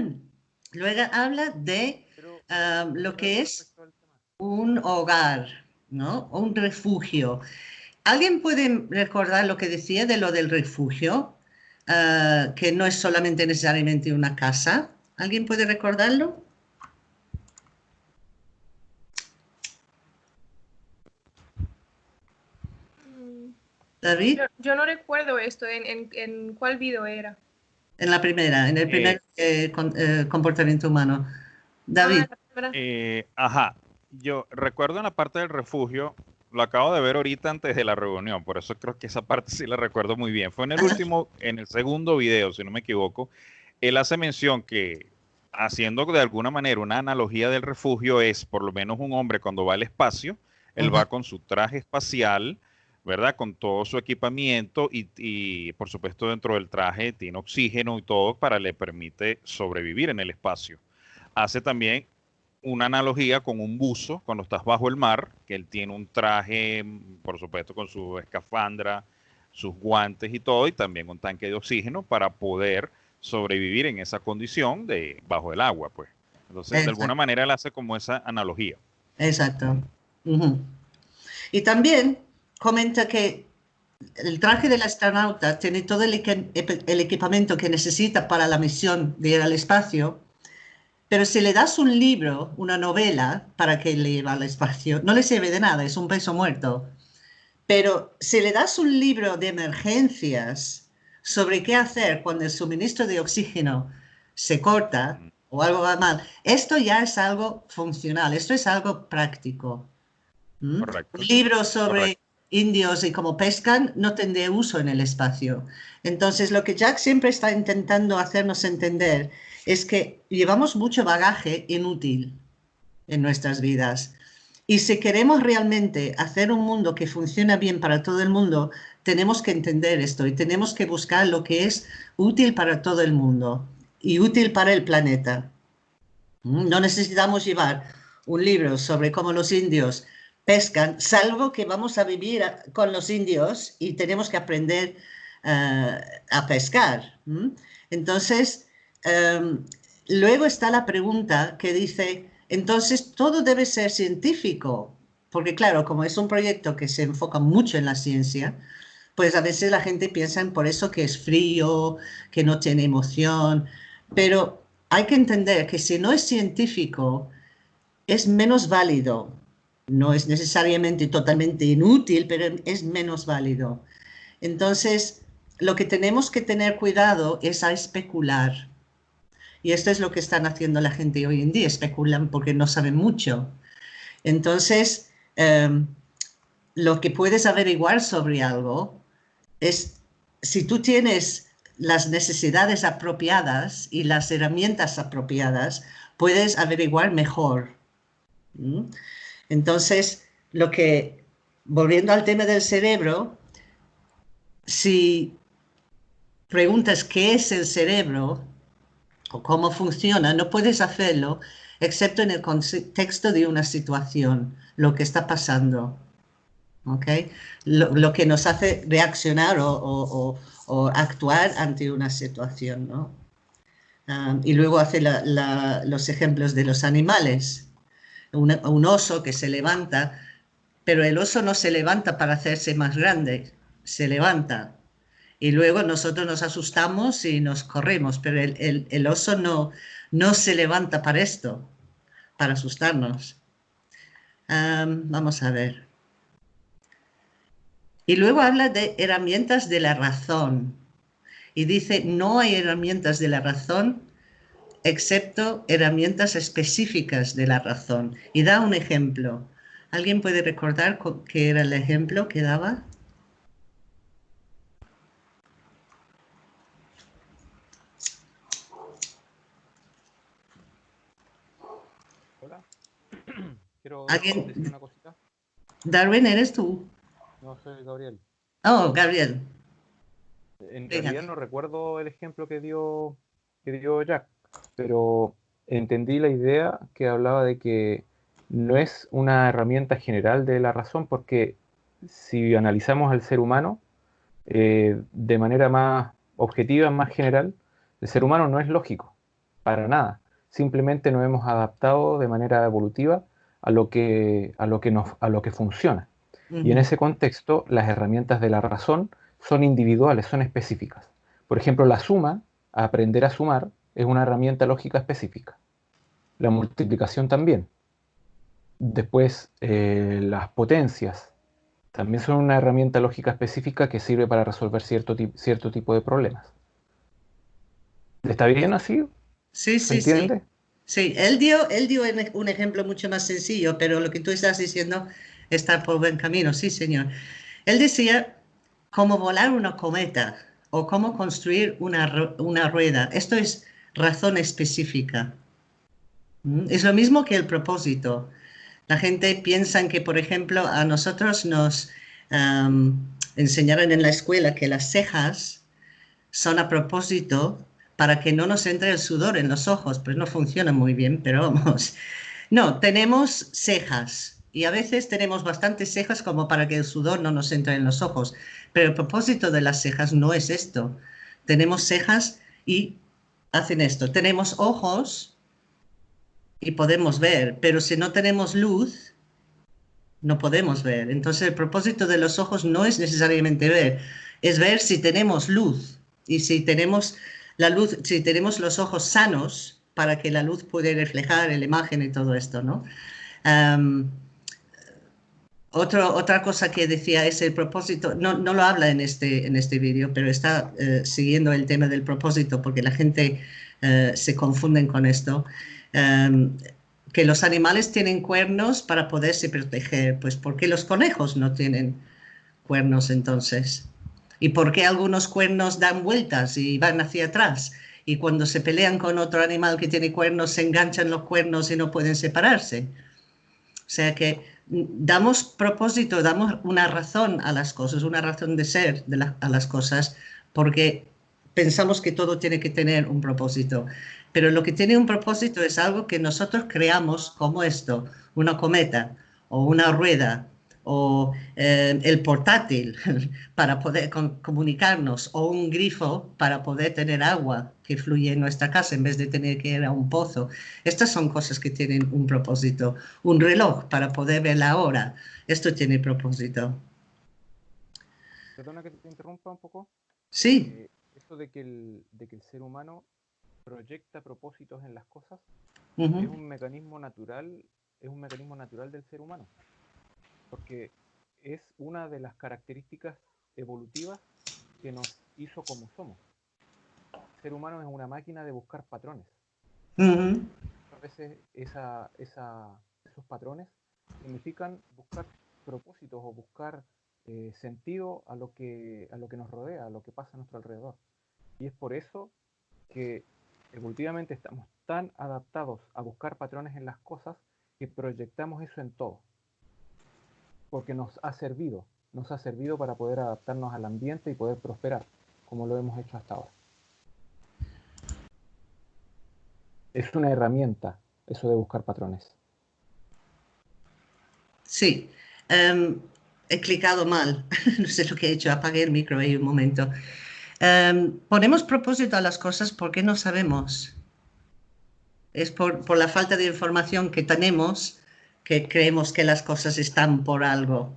luego habla de ah, lo que es un hogar, ¿no? Un refugio. ¿Alguien puede recordar lo que decía de lo del refugio? Ah, que no es solamente necesariamente una casa. ¿Alguien puede recordarlo? David. Yo, no recuerdo esto. ¿En, cuál video era? En la primera, en el primer eh, eh, comportamiento humano. David. Ah, eh, ajá. Yo recuerdo en la parte del refugio, lo acabo de ver ahorita antes de la reunión, por eso creo que esa parte sí la recuerdo muy bien. Fue en el último, en el segundo video, si no me equivoco, él hace mención que haciendo de alguna manera una analogía del refugio es por lo menos un hombre cuando va al espacio, él va con su traje espacial, ¿verdad? Con todo su equipamiento y, por supuesto dentro del traje tiene oxígeno y todo para le permite sobrevivir en el espacio. Hace también una analogía con un buzo cuando estás bajo el mar, que él tiene un traje, por supuesto, con su escafandra, sus guantes y todo, y también un tanque de oxígeno para poder sobrevivir en esa condición de bajo el agua, pues. Entonces, de alguna manera él hace como esa analogía. Exacto. Y también comenta que el traje del astronauta tiene todo el, equipamiento que necesita para la misión de ir al espacio, pero si le das un libro, una novela, para que le lleve al espacio, no le sirve de nada, es un peso muerto. Pero si le das un libro de emergencias sobre qué hacer cuando el suministro de oxígeno se corta o algo va mal, esto ya es algo funcional, esto es algo práctico. ¿Mm? Un libro sobre indios y cómo pescan, no tendré uso en el espacio. Entonces, lo que Jack siempre está intentando hacernos entender es que llevamos mucho bagaje inútil en nuestras vidas. Y si queremos realmente hacer un mundo que funcione bien para todo el mundo, tenemos que entender esto y tenemos que buscar lo que es útil para todo el mundo y útil para el planeta. Mm, no necesitamos llevar un libro sobre cómo los indios pescan, salvo que vamos a vivir con los indios y tenemos que aprender eh, a pescar. Entonces, em, luego está la pregunta que dice, entonces todo debe ser científico, porque claro, como es un proyecto que se enfoca mucho en la ciencia, pues a veces la gente piensa en por eso que es frío, que no tiene emoción, pero hay que entender que si no es científico, es menos válido no es necesariamente totalmente inútil, pero es menos válido. Entonces, lo que tenemos que tener cuidado es a especular. Y esto es lo que están haciendo la gente hoy en día, especulan porque no saben mucho. Entonces, em, lo que puedes averiguar sobre algo es si tú tienes las necesidades apropiadas y las herramientas apropiadas, puedes averiguar mejor. Entonces, lo que, volviendo al tema del cerebro, si preguntas qué es el cerebro o cómo funciona, no puedes hacerlo excepto en el contexto de una situación, lo que está pasando. ¿okay? Lo, que nos hace reaccionar o, actuar ante una situación. ¿no? Ah, y luego hace los ejemplos de los animales. Un oso que se levanta, pero el oso no se levanta para hacerse más grande, se levanta y luego nosotros nos asustamos y nos corremos, pero el, oso no, no se levanta para esto, para asustarnos. vamos a ver. Y luego habla de herramientas de la razón. Y dice, no hay herramientas de la razón excepto herramientas específicas de la razón. Y da un ejemplo. ¿Alguien puede recordar qué era el ejemplo que daba? ¿Alguien? una cosita. Darwin, ¿eres tú? No, soy Gabriel. Oh, Gabriel. En realidad no recuerdo el ejemplo que dio, que dio Jack, pero entendí la idea que hablaba de que no es una herramienta general de la razón, porque si analizamos al ser humano eh, de manera más objetiva, más general, el ser humano no es lógico, para nada. Simplemente nos hemos adaptado de manera evolutiva a lo que, a lo que, nos, a lo que funciona. Y en ese contexto, las herramientas de la razón son individuales, son específicas. Por ejemplo, la suma, aprender a sumar, es una herramienta lógica específica. La multiplicación también. Después, eh, las potencias también son una herramienta lógica específica que sirve para resolver cierto, cierto tipo de problemas. ¿Está bien así? Sí, sí, sí. Sí, él dio, él dio un ejemplo mucho más sencillo, pero lo que tú estás diciendo está por buen camino, sí, señor. Él decía cómo volar una cometa o cómo construir una, una rueda. Esto es razón específica. ¿Mm? Es lo mismo que el propósito. La gente piensa que, por ejemplo, a nosotros nos enseñaron en la escuela que las cejas son a propósito para que no nos entre el sudor en los ojos, pues no funciona muy bien, pero vamos. No, tenemos cejas y a veces tenemos bastantes cejas como para que el sudor no nos entre en los ojos, pero el propósito de las cejas no es esto. Tenemos cejas y hacen esto. Tenemos ojos y podemos ver, pero si no tenemos luz, no podemos ver. Entonces el propósito de los ojos no es necesariamente ver, es ver si tenemos luz y si tenemos la luz, si tenemos los ojos sanos para que la luz pueda reflejar la imagen y todo esto, ¿no? Otra cosa que decía es el propósito, no, no lo habla en este, en este vídeo, pero está eh, siguiendo el tema del propósito porque la gente eh, se confunde con esto. que los animales tienen cuernos para poderse proteger, pues ¿por qué los conejos no tienen cuernos entonces? ¿Y por qué algunos cuernos dan vueltas y van hacia atrás? Y cuando se pelean con otro animal que tiene cuernos, se enganchan los cuernos y no pueden separarse. O sea que damos propósito, damos una razón a las cosas, una razón de ser a las cosas, porque pensamos que todo tiene que tener un propósito. Pero lo que tiene un propósito es algo que nosotros creamos como esto, una cometa o una rueda o eh, el portátil para poder comunicarnos o un grifo para poder tener agua que fluye en nuestra casa en vez de tener que ir a un pozo. Estas son cosas que tienen un propósito. Un reloj para poder ver la hora. Esto tiene propósito. Perdona que te interrumpa un poco. Sí. Eh, esto de que, el, de que el ser humano proyecta propósitos en las cosas es un mecanismo natural, es un mecanismo natural del ser humano porque es una de las características evolutivas que nos hizo como somos. El ser humano es una máquina de buscar patrones. A veces esos patrones significan buscar propósitos o buscar eh, sentido a lo, que, a lo que nos rodea, a lo que pasa a nuestro alrededor. Y es por eso que evolutivamente estamos tan adaptados a buscar patrones en las cosas que proyectamos eso en todo. Porque nos ha servido, nos ha servido para poder adaptarnos al ambiente y poder prosperar, como lo hemos hecho hasta ahora. Es una herramienta eso de buscar patrones. Sí, em, he clicado mal, no sé lo que he hecho, apagué el micro ahí un momento. Em, ponemos propósito a las cosas porque no sabemos. Es por, por, la falta de información que tenemos que creemos que las cosas están por algo.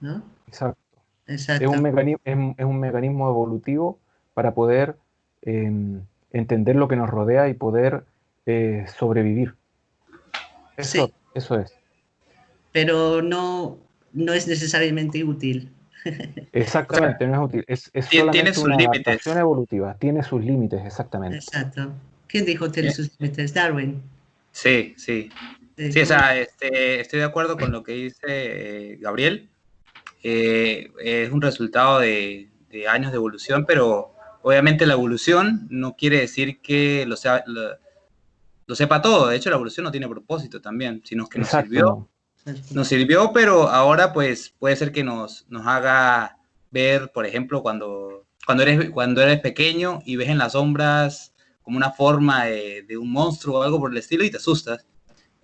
¿no? Exacto. Es, un mecanismo, es, un mecanismo, evolutivo para poder em, entender lo que nos rodea y poder eh, sobrevivir. Eso, eso es. Pero no, no es necesariamente útil. Exactamente, no es útil. Es, es tiene sus una límites. evolutiva, tiene sus límites, exactamente. Exacto. ¿Quién dijo tiene sus límites? Darwin. Sí, sí. Sí, o sea, este, estoy de acuerdo con lo que dice eh, Gabriel. Eh, es un resultado de, años de evolución, pero obviamente la evolución no quiere decir que lo, sea, lo, sepa todo. De hecho, la evolución no tiene propósito también, sino que nos sirvió. Nos sirvió, pero ahora pues puede ser que nos, nos haga ver, por ejemplo, cuando, cuando, eres, cuando eres pequeño y ves en las sombras como una forma de, de un monstruo o algo por el estilo y te asustas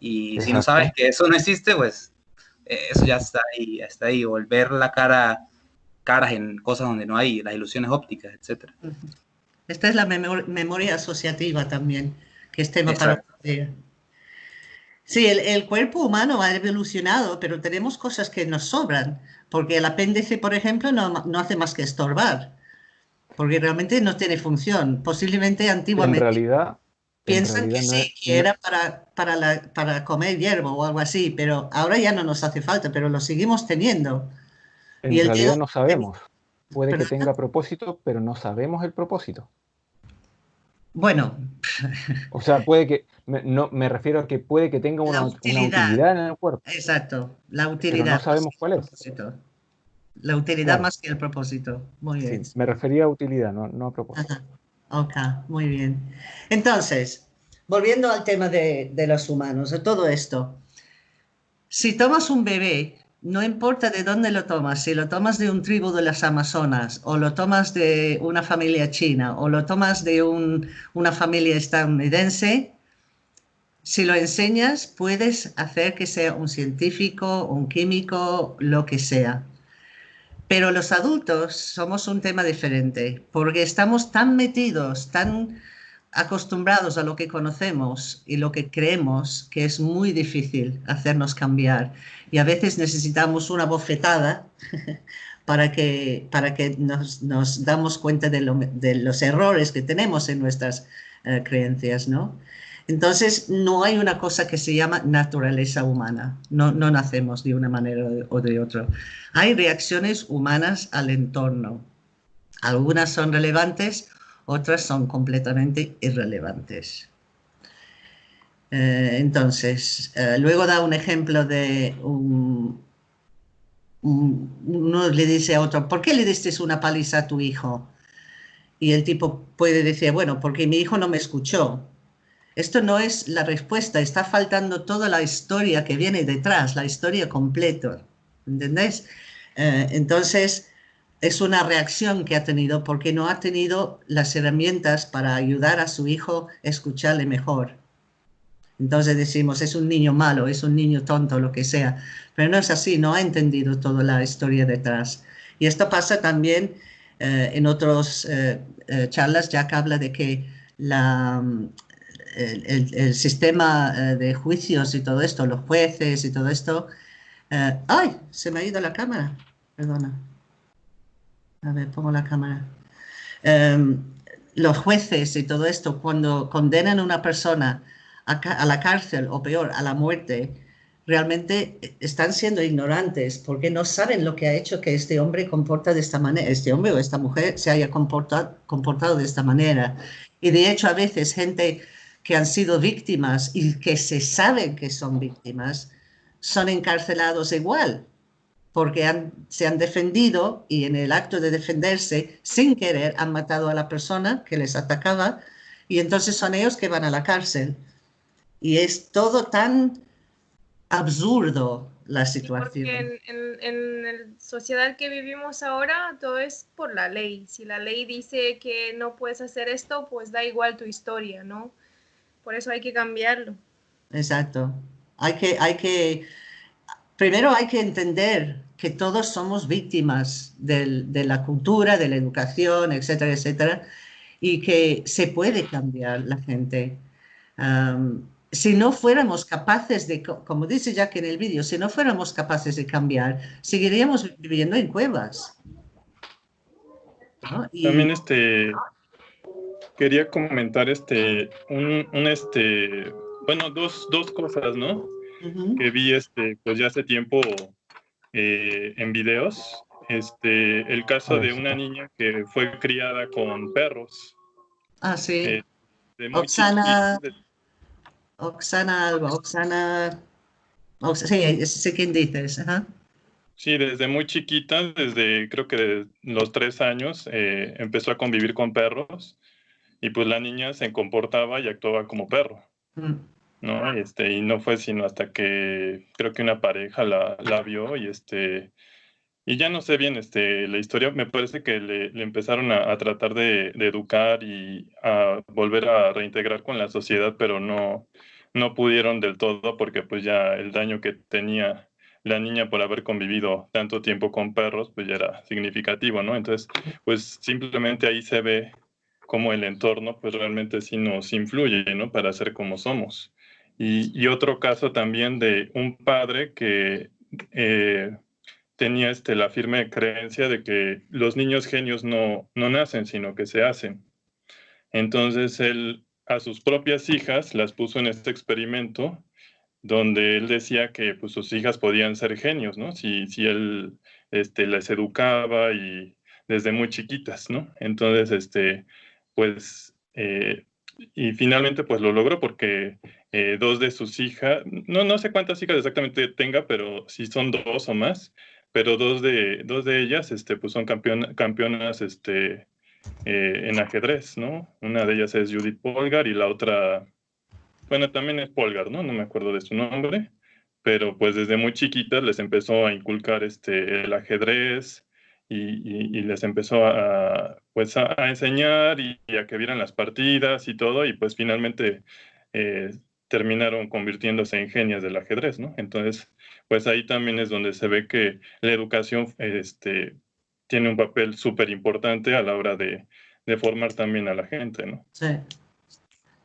y si no sabes que eso no existe, pues eh, eso ya está ahí, está ahí. Volver la cara, caras en cosas donde no hay, las ilusiones ópticas, etc. Esta es la memoria asociativa también, que es tema para Sí, el, el, cuerpo humano ha evolucionado, pero tenemos cosas que nos sobran, porque el apéndice, por ejemplo, no, no hace más que estorbar, porque realmente no tiene función. Posiblemente antiguamente... En realidad, Piensan que sí, que era para, para, la, para comer hierbo o algo así, pero ahora ya no nos hace falta, pero lo seguimos teniendo. En y realidad no sabemos. Puede que tenga propósito, pero no sabemos el propósito. Bueno. O sea, puede que, me, no, me refiero a que puede que tenga una utilidad, en el cuerpo. Exacto, la utilidad. Pero no sabemos cuál es. La utilidad más que el propósito. Muy bien. me refería a utilidad, no, no a propósito. Ok, muy bien. Entonces, volviendo al tema de, los humanos, de todo esto. Si tomas un bebé, no importa de dónde lo tomas, si lo tomas de un tribu de las Amazonas, o lo tomas de una familia china, o lo tomas de una familia estadounidense, si lo enseñas, puedes hacer que sea un científico, un químico, lo que sea. Pero los adultos somos un tema diferente, porque estamos tan metidos, tan acostumbrados a lo que conocemos y lo que creemos que es muy difícil hacernos cambiar. Y a veces necesitamos una bofetada para que, para que nos, nos damos cuenta de, los errores que tenemos en nuestras eh, creencias, ¿no? Entonces, no hay una cosa que se llama naturaleza humana. No, no nacemos de una manera o de otra. Hay reacciones humanas al entorno. Algunas son relevantes, otras son completamente irrelevantes. Eh, entonces, eh, luego da un ejemplo de un, uno le dice a otro, ¿por qué le diste una paliza a tu hijo? Y el tipo puede decir, bueno, porque mi hijo no me escuchó. Esto no es la respuesta, está faltando toda la historia que viene detrás, la historia completa. ¿Entendés? Eh, entonces, es una reacción que ha tenido porque no ha tenido las herramientas para ayudar a su hijo a escucharle mejor. Entonces decimos, es un niño malo, es un niño tonto, lo que sea. Pero no es así, no ha entendido toda la historia detrás. Y esto pasa también eh, en otras eh, charlas, que habla de que la, el, sistema eh, de juicios y todo esto, los jueces y todo esto. Eh, ¡Ay! Se me ha ido la cámara. Perdona. A ver, pongo la cámara. Em, los jueces y todo esto, cuando condenan a una persona a, la cárcel o peor, a la muerte, realmente están siendo ignorantes porque no saben lo que ha hecho que este hombre comporta de esta manera, este hombre o esta mujer se haya comportado, comportado de esta manera. Y de hecho a veces gente que han sido víctimas y que se saben que son víctimas, son encarcelados igual, porque se han defendido y en el acto de defenderse, sin querer, han matado a la persona que les atacaba y entonces son ellos que van a la cárcel. Y es todo tan absurdo la situación. porque en, en, la sociedad que vivimos ahora todo es por la ley. Si la ley dice que no puedes hacer esto, pues da igual tu historia, ¿no? Por eso hay que cambiarlo. Exacto. Hay que, hay que, primero hay que entender que todos somos víctimas del, de la cultura, de la educación, etcétera, etcétera, y que se puede cambiar la gente si no fuéramos capaces de, como dice Jack en el vídeo, si no fuéramos capaces de cambiar, seguiríamos viviendo en cuevas. También este quería comentar este un, este bueno dos, dos cosas, ¿no? Que vi este pues ya hace tiempo eh, en videos. Este el caso de una niña que fue criada con perros. Ah, sí. Eh, Oxana. Oxana algo, Oxana... sí, sé quién dices. Sí, desde muy chiquita, desde creo que de los tres años, eh, empezó a convivir con perros y pues la niña se comportaba y actuaba como perro. Mm. ¿no? Este, y no fue sino hasta que creo que una pareja la, la vio y este y ya no sé bien este, la historia, me parece que le, empezaron a, tratar de, de, educar y a volver a reintegrar con la sociedad, pero no, no pudieron del todo porque pues ya el daño que tenía la niña por haber convivido tanto tiempo con perros, pues ya era significativo, ¿no? Entonces, pues simplemente ahí se ve cómo el entorno, pues realmente sí nos influye, ¿no? Para ser como somos. Y, y otro caso también de un padre que eh, tenía este, la firme creencia de que los niños genios no, no nacen, sino que se hacen. Entonces él a sus propias hijas las puso en este experimento donde él decía que pues, sus hijas podían ser genios, ¿no? Si, si él este, les educaba y desde muy chiquitas, ¿no? Entonces, este, pues, eh, y finalmente pues lo logró porque eh, dos de sus hijas, no, no sé cuántas hijas exactamente tenga, pero si son dos o más, pero dos de, dos de ellas, este, pues son campeonas, este, eh, en ajedrez, ¿no? Una de ellas es Judith Polgar y la otra, bueno, también es Polgar, ¿no? No me acuerdo de su nombre, pero pues desde muy chiquitas les empezó a inculcar este, el ajedrez y, les empezó a, pues a, enseñar y, a que vieran las partidas y todo y pues finalmente eh, terminaron convirtiéndose en genias del ajedrez, ¿no? Entonces, pues ahí también es donde se ve que la educación este, tiene un papel súper importante a la hora de, formar también a la gente, ¿no? Sí.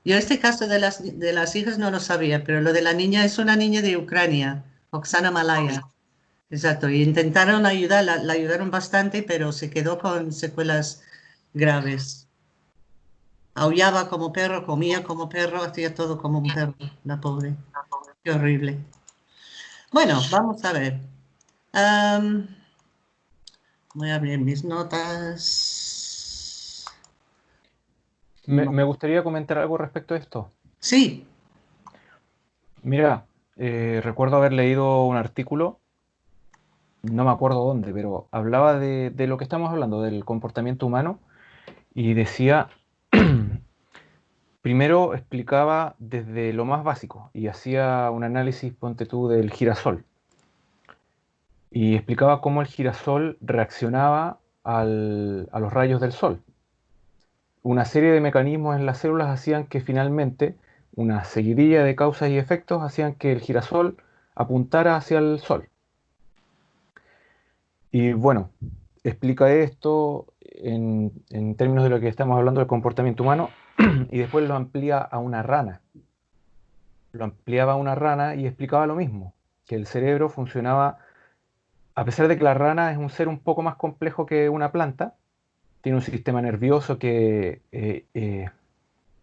Yo este caso de las, de las hijas no lo sabía, pero lo de la niña es una niña de Ucrania, Oksana Malaya. Exacto, y intentaron ayudarla, la ayudaron bastante, pero se quedó con secuelas graves. Aullaba como perro, comía como perro, hacía todo como un perro, la pobre. Qué horrible. Bueno, vamos a ver. Voy a abrir mis notas. Me, gustaría comentar algo respecto a esto. Sí. Mira, eh, recuerdo haber leído un artículo, no me acuerdo dónde, pero hablaba de, lo que estamos hablando, del comportamiento humano, y decía, primero explicaba desde lo más básico y hacía un análisis, ponte tú, del girasol y explicaba cómo el girasol reaccionaba a los rayos del sol. Una serie de mecanismos en las células hacían que finalmente una seguidilla de causas y efectos hacían que el girasol apuntara hacia el sol. Y bueno, explica esto en, en, términos de lo que estamos hablando del comportamiento humano y después lo amplía a una rana. Lo ampliaba a una rana y explicaba lo mismo, que el cerebro funcionaba a pesar de que la rana es un ser un poco más complejo que una planta, tiene un sistema nervioso que, eh, eh,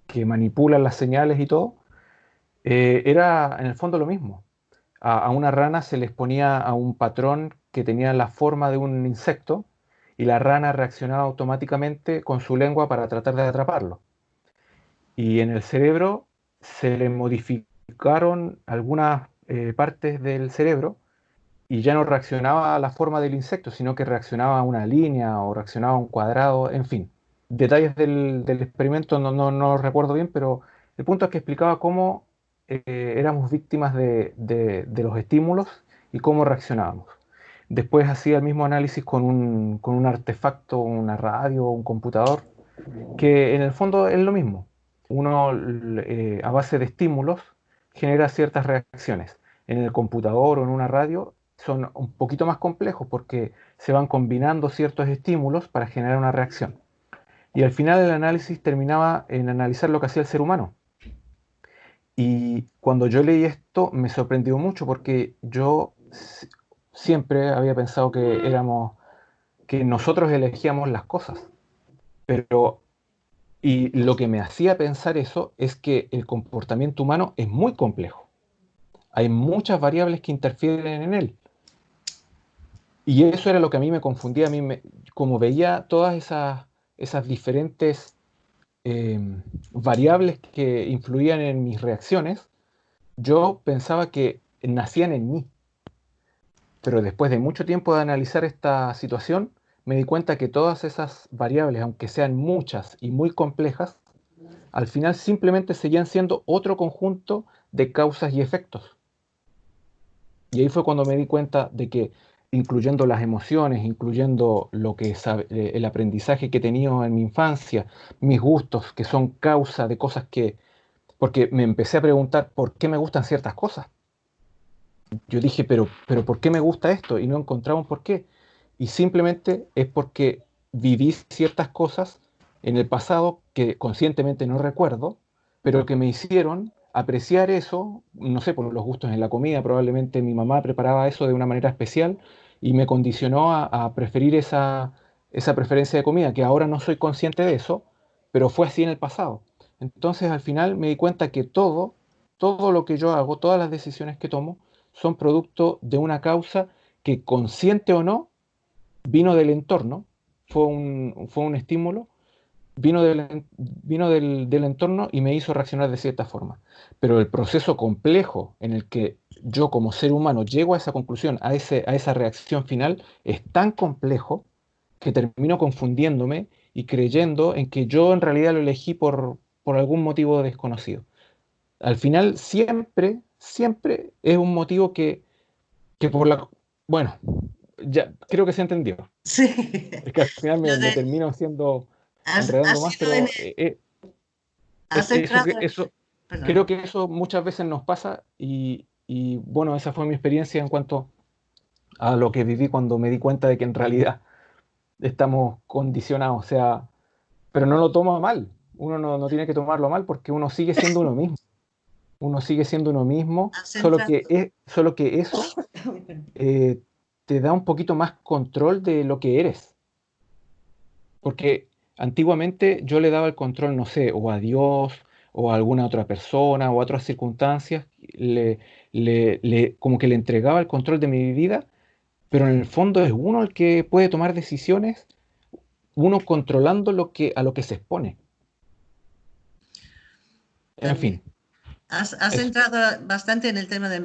que manipula las señales y todo, eh, era en el fondo lo mismo. A, una rana se les ponía a un patrón que tenía la forma de un insecto y la rana reaccionaba automáticamente con su lengua para tratar de atraparlo. Y en el cerebro se le modificaron algunas partes del cerebro y ya no reaccionaba a la forma del insecto, sino que reaccionaba a una línea o reaccionaba a un cuadrado, en fin. Detalles del, experimento no, no, no recuerdo bien, pero el punto es que explicaba cómo eh, éramos víctimas de, los estímulos y cómo reaccionábamos. Después hacía el mismo análisis con un, con un artefacto, una radio, un computador, que en el fondo es lo mismo. Uno eh, a base de estímulos genera ciertas reacciones. En el computador o en una radio son un poquito más complejos porque se van combinando ciertos estímulos para generar una reacción. Y al final el análisis terminaba en analizar lo que hacía el ser humano. Y cuando yo leí esto me sorprendió mucho porque yo siempre había pensado que éramos, que nosotros elegíamos las cosas. Pero, y lo que me hacía pensar eso es que el comportamiento humano es muy complejo. Hay muchas variables que interfieren en él. Y eso era lo que a mí me confundía, a mí me, como veía todas esas, esas diferentes em, variables que influían en mis reacciones, yo pensaba que nacían en mí. Pero después de mucho tiempo de analizar esta situación, me di cuenta que todas esas variables, aunque sean muchas y muy complejas, al final simplemente seguían siendo otro conjunto de causas y efectos. Y ahí fue cuando me di cuenta de que incluyendo las emociones, incluyendo lo que eh, el aprendizaje que he tenido en mi infancia, mis gustos, que son causa de cosas que, porque me empecé a preguntar por qué me gustan ciertas cosas yo dije, pero, pero ¿por qué me gusta esto? Y no encontraba un por qué. Y simplemente es porque viví ciertas cosas en el pasado que conscientemente no recuerdo, pero que me hicieron apreciar eso, no sé, por los gustos en la comida, probablemente mi mamá preparaba eso de una manera especial y me condicionó a, preferir esa, esa preferencia de comida, que ahora no soy consciente de eso, pero fue así en el pasado. Entonces al final me di cuenta que todo, todo lo que yo hago, todas las decisiones que tomo, son producto de una causa que, consciente o no, vino del entorno, fue un, fue un estímulo, vino, del, vino del, entorno y me hizo reaccionar de cierta forma. Pero el proceso complejo en el que yo como ser humano llego a esa conclusión, a, ese, a esa reacción final, es tan complejo que termino confundiéndome y creyendo en que yo en realidad lo elegí por, por algún motivo desconocido. Al final siempre siempre es un motivo que, que por la... Bueno, ya creo que se entendió. Sí. Es que al final me, termino siendo enredando más, pero eh, eh, eso, creo que eso muchas veces nos pasa y, y, bueno, esa fue mi experiencia en cuanto a lo que viví cuando me di cuenta de que en realidad estamos condicionados, o sea, pero no lo tomo mal, uno no, no tiene que tomarlo mal porque uno sigue siendo uno mismo uno sigue siendo uno mismo, solo que, es, solo que eso eh, te da un poquito más control de lo que eres. Porque antiguamente yo le daba el control, no sé, o a Dios, o a alguna otra persona, o a otras circunstancias, le, le, como que le entregaba el control de mi vida, pero en el fondo es uno el que puede tomar decisiones, uno controlando lo que, a lo que se expone. En fin. Has, entrado bastante en el tema del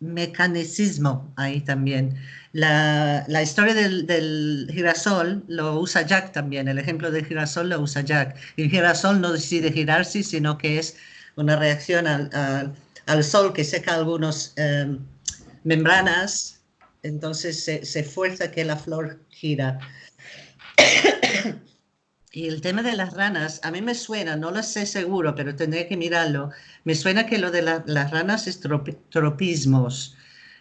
mecanicismo ahí también. La, historia del, girasol lo usa Jack también, el ejemplo del girasol lo usa Jack. El girasol no decide girarse, sino que es una reacción al, sol que seca algunas em, membranas, entonces se, se fuerza que la flor gira. Y el tema de las ranas, a mí me suena, no lo sé seguro, pero tendré que mirarlo. Me suena que lo de las ranas es tropismos,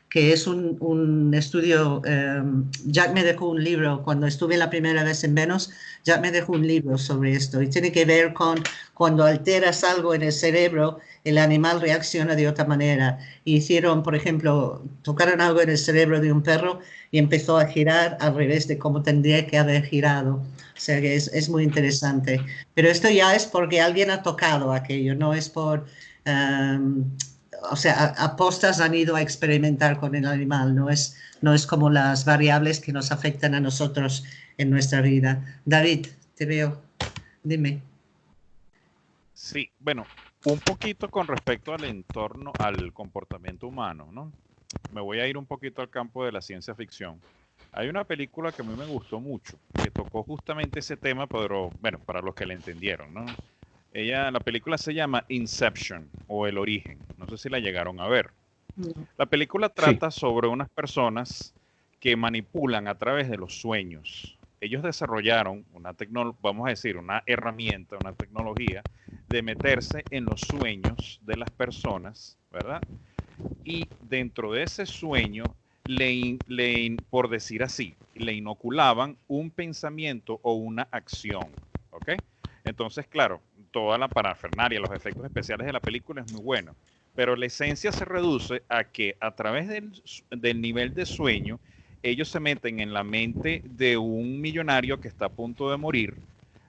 que es un, estudio. Em, Jack me dejó un libro cuando estuve la primera vez en Venus. Jack me dejó un libro sobre esto y tiene que ver con cuando alteras algo en el cerebro, el animal reacciona de otra manera. hicieron, por ejemplo, tocaron algo en el cerebro de un perro y empezó a girar al revés de cómo tendría que haber girado. O sea que es, muy interesante. Pero esto ya es porque alguien ha tocado aquello, no es por... Em, o sea, apostas han ido a experimentar con el animal, no es, no es como las variables que nos afectan a nosotros en nuestra vida. David, te veo. Dime. Sí, bueno, un poquito con respecto al entorno, al comportamiento humano, ¿no? Me voy a ir un poquito al campo de la ciencia ficción. Hay una película que a mí me gustó mucho, que tocó justamente ese tema, pero bueno, para los que le entendieron, ¿no? Ella, la película se llama Inception o El Origen. No sé si la llegaron a ver. La película trata sobre unas personas que manipulan a través de los sueños. Ellos desarrollaron una tecnología, vamos a decir, una herramienta, una tecnología de meterse en los sueños de las personas, ¿verdad? Y dentro de ese sueño, le, le, por decir así, le inoculaban un pensamiento o una acción, ¿ok? Entonces, claro, toda la parafernaria, los efectos especiales de la película es muy bueno, pero la esencia se reduce a que a través del, del nivel de sueño, ellos se meten en la mente de un millonario que está a punto de morir,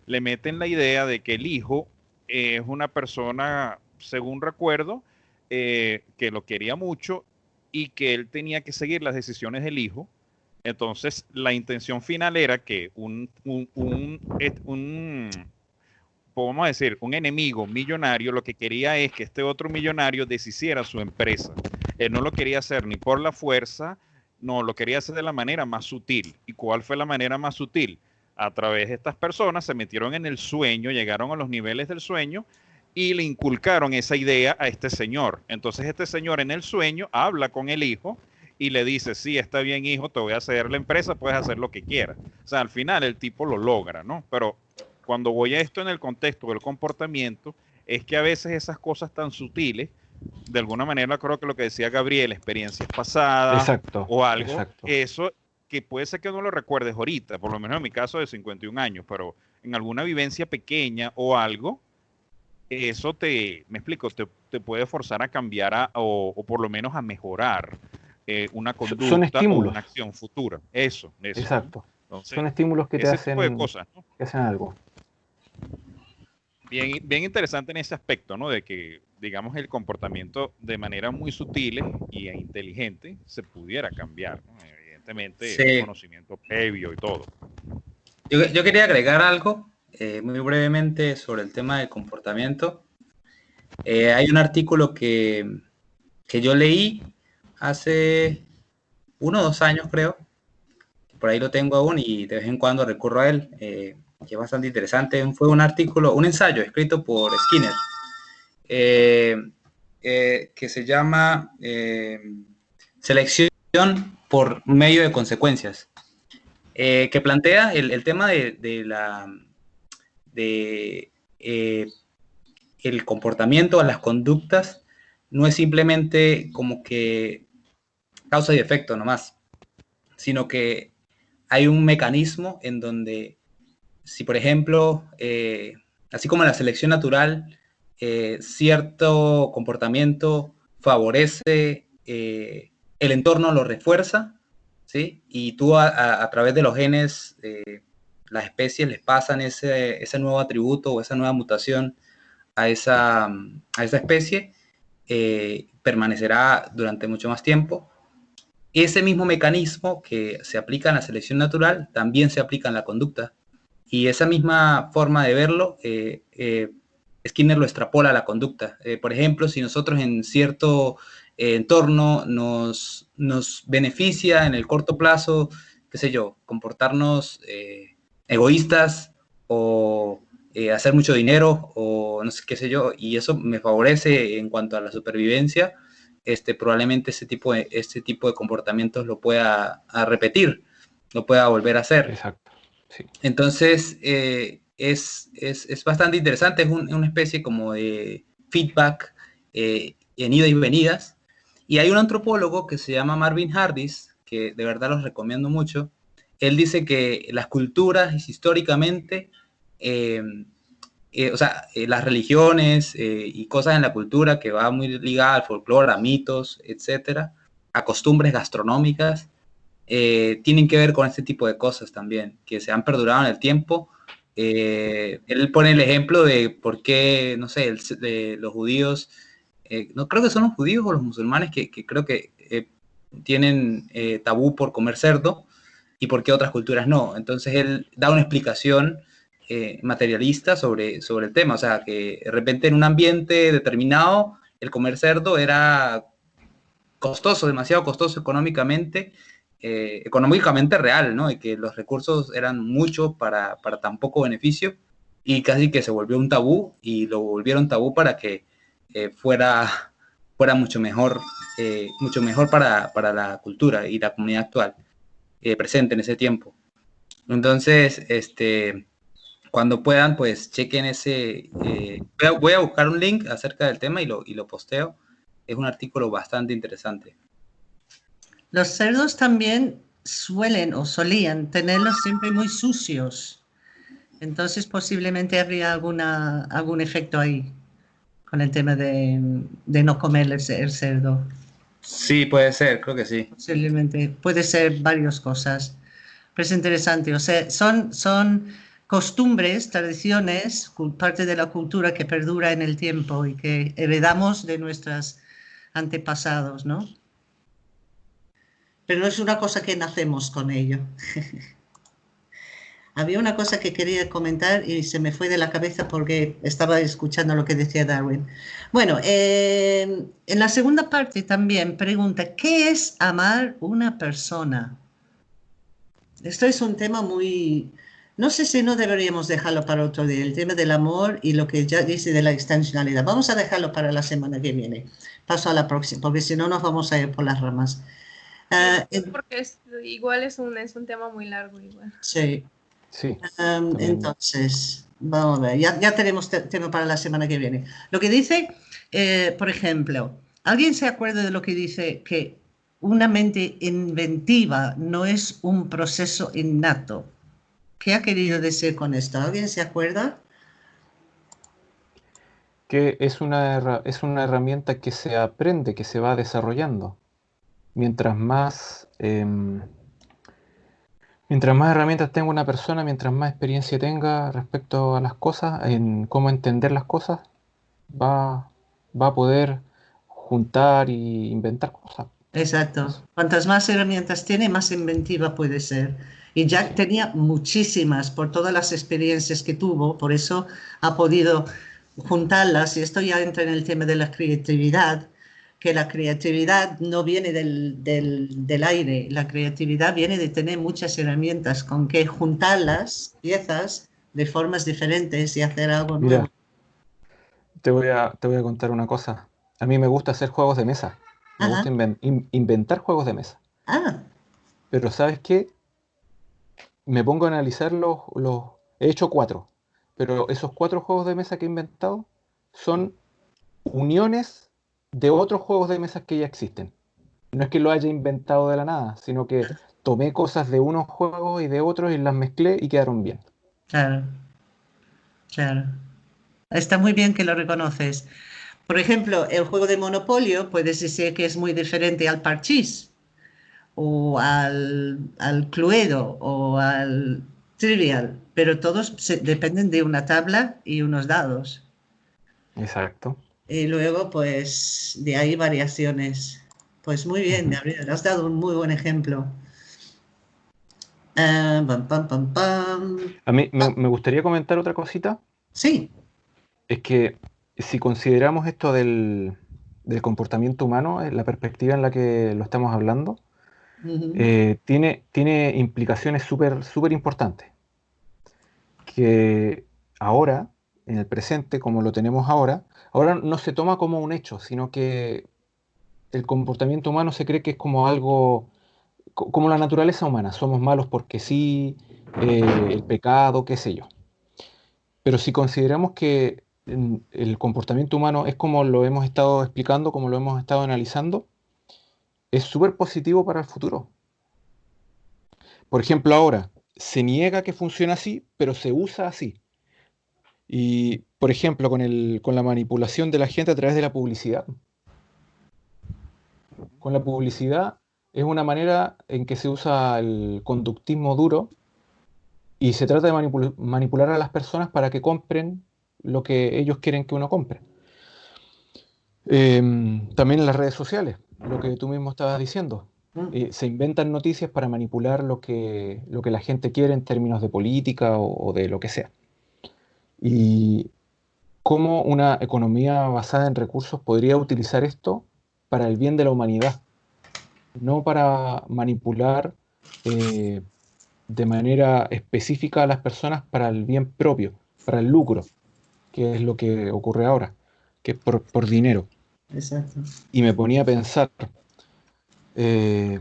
le meten la idea de que el hijo es una persona, según recuerdo, eh, que lo quería mucho y que él tenía que seguir las decisiones del hijo. Entonces, la intención final era que un, un, un, un podemos decir, un enemigo millonario lo que quería es que este otro millonario deshiciera su empresa. Él no lo quería hacer ni por la fuerza, no, lo quería hacer de la manera más sutil. ¿Y cuál fue la manera más sutil? A través de estas personas se metieron en el sueño, llegaron a los niveles del sueño y le inculcaron esa idea a este señor. Entonces este señor en el sueño habla con el hijo y le dice, sí, está bien hijo, te voy a ceder la empresa, puedes hacer lo que quieras. O sea, al final el tipo lo logra, ¿no? Pero cuando voy a esto en el contexto del comportamiento, es que a veces esas cosas tan sutiles de alguna manera creo que lo que decía Gabriel, experiencias pasadas o algo, eso que puede ser que no lo recuerdes ahorita, por lo menos en mi caso de 51 años, pero en alguna vivencia pequeña o algo, eso te, me explico, te, puede forzar a cambiar o, por lo menos a mejorar eh, una conducta o una acción futura. Eso, eso. Exacto. Son estímulos que te hacen, que hacen algo. Bien, bien interesante en ese aspecto, ¿no? De que digamos, el comportamiento de manera muy sutil y inteligente se pudiera cambiar, evidentemente, el conocimiento previo y todo. Yo, quería agregar algo eh, muy brevemente sobre el tema del comportamiento. Eh, hay un artículo que, que yo leí hace uno o dos años, creo. Por ahí lo tengo aún y de vez en cuando recurro a él, eh, que es bastante interesante. Fue un artículo, un ensayo escrito por Skinner eh, eh, que se llama eh, Selección por medio de consecuencias, que plantea el, tema de, la de el comportamiento, las conductas, no es simplemente como que causa y efecto nomás, sino que hay un mecanismo en donde, si por ejemplo, así como la selección natural, eh, cierto comportamiento favorece, eh, el entorno lo refuerza, ¿sí? Y tú a, través de los genes, eh, las especies les pasan ese, ese, nuevo atributo o esa nueva mutación a esa, a esa especie, permanecerá durante mucho más tiempo. Ese mismo mecanismo que se aplica en la selección natural también se aplica en la conducta. Y esa misma forma de verlo Skinner lo extrapola a la conducta. Eh, por ejemplo, si nosotros en cierto eh, entorno nos, nos, beneficia en el corto plazo, qué sé yo, comportarnos eh, egoístas o hacer mucho dinero o no sé qué sé yo, y eso me favorece en cuanto a la supervivencia, este, probablemente ese tipo de, este tipo de comportamientos lo pueda repetir, lo pueda volver a hacer. Exacto. Entonces, es, es, bastante interesante, es una especie como de feedback eh, en ida y venidas. Y hay un antropólogo que se llama Marvin Hardis, que de verdad los recomiendo mucho. Él dice que las culturas históricamente, eh, eh, o sea, las religiones y cosas en la cultura que va muy ligada al folclore, a mitos, etcétera, a costumbres gastronómicas, tienen que ver con este tipo de cosas también, que se han perdurado en el tiempo eh, él pone el ejemplo de por qué, no sé, de los judíos, eh, no creo que son los judíos o los musulmanes que, creo que eh, tienen tabú por comer cerdo y por qué otras culturas no. Entonces él da una explicación materialista sobre, sobre el tema, o sea, que de repente en un ambiente determinado el comer cerdo era costoso, demasiado costoso económicamente eh, económicamente real, ¿no? Y que los recursos eran mucho para, para tan poco beneficio y casi que se volvió un tabú y lo volvieron tabú para que eh, fuera, fuera mucho mejor, eh, mucho mejor para, para, la cultura y la comunidad actual eh, presente en ese tiempo. Entonces, este, cuando puedan, pues chequen ese, voy a, voy, a, buscar un link acerca del tema y lo, y lo posteo. Es un artículo bastante interesante. Los cerdos también suelen o solían tenerlos siempre muy sucios. Entonces posiblemente habría alguna, algún efecto ahí con el tema de, de no comer el, cerdo. Sí, puede ser, creo que sí. Posiblemente, puede ser varias cosas. Pero es interesante, o sea, son, son costumbres, tradiciones, parte de la cultura que perdura en el tiempo y que heredamos de nuestros antepasados, ¿no? Pero no es una cosa que nacemos con ello. Había una cosa que quería comentar y se me fue de la cabeza porque estaba escuchando lo que decía Darwin. Bueno, en la segunda parte también pregunta, ¿qué es amar una persona? Esto es un tema muy... No sé si no deberíamos dejarlo para otro día, el tema del amor y lo que ya dice de la extensionalidad. Vamos a dejarlo para la semana que viene. Paso a la próxima, porque si no nos vamos a ir por las ramas. Uh, porque es, igual es un, es un tema muy largo. Igual. Sí, Sí. Um, entonces, vamos a ver, ya, ya tenemos tema para la semana que viene. Lo que dice, eh, por ejemplo, ¿alguien se acuerda de lo que dice que una mente inventiva no es un proceso innato? ¿Qué ha querido decir con esto? ¿Alguien se acuerda? Que es una, es una herramienta que se aprende, que se va desarrollando. Mientras más... Eh, Mientras más herramientas tenga una persona, mientras más experiencia tenga respecto a las cosas, en cómo entender las cosas, va, va a poder juntar y inventar cosas. Exacto. Cuantas más herramientas tiene, más inventiva puede ser. Y Jack tenía muchísimas por todas las experiencias que tuvo, por eso ha podido juntarlas. Y esto ya entra en el tema de la creatividad que la creatividad no viene del, del, aire, la creatividad viene de tener muchas herramientas con que juntarlas, piezas, de formas diferentes y hacer algo nuevo. Te voy, a, te voy a contar una cosa. A mí me gusta hacer juegos de mesa. Me gusta inventar juegos de mesa. Ah. Pero ¿sabes qué? Me pongo a analizar los, los... He hecho cuatro. Pero esos cuatro juegos de mesa que he inventado son uniones de otros juegos de mesas que ya existen. No es que lo haya inventado de la nada, sino que tomé cosas de unos juegos y de otros y las mezclé y quedaron bien. Claro, claro. Está muy bien que lo reconoces. Por ejemplo, el juego de Monopolio puedes decir que es muy diferente al Parchís o al, al Cluedo o al Trivial, pero todos dependen de una tabla y unos dados. Exacto. Y luego, pues, de ahí variaciones. Pues muy bien, Gabriel, has dado un muy buen ejemplo. Ah, A mí me, me, gustaría comentar otra cosita. Sí. Es que si consideramos esto del, del comportamiento humano, la perspectiva en la que lo estamos hablando, eh, tiene, tiene implicaciones súper súper importantes. Que ahora, en el presente, como lo tenemos ahora, ahora no se toma como un hecho, sino que el comportamiento humano se cree que es como algo, como la naturaleza humana, somos malos porque sí, eh, el pecado, qué sé yo. Pero si consideramos que mm, el comportamiento humano es como lo hemos estado explicando, como lo hemos estado analizando, es súper positivo para el futuro. Por ejemplo, ahora se niega que funcione así, pero se usa así. Y, por ejemplo, con, el, con la manipulación de la gente a través de la publicidad. Con la publicidad es una manera en que se usa el conductismo duro y se trata de manipular a las personas para que compren lo que ellos quieren que uno compre. Em, también en las redes sociales, lo que tú mismo estabas diciendo. Mm. Eh, se inventan noticias para manipular lo que, lo que la gente quiere en términos de política o de lo que sea y cómo una economía basada en recursos podría utilizar esto para el bien de la humanidad, no para manipular eh, de manera específica a las personas para el bien propio, para el lucro, que es lo que ocurre ahora, que es por, por dinero. Exacto. Y me ponía a pensar, eh,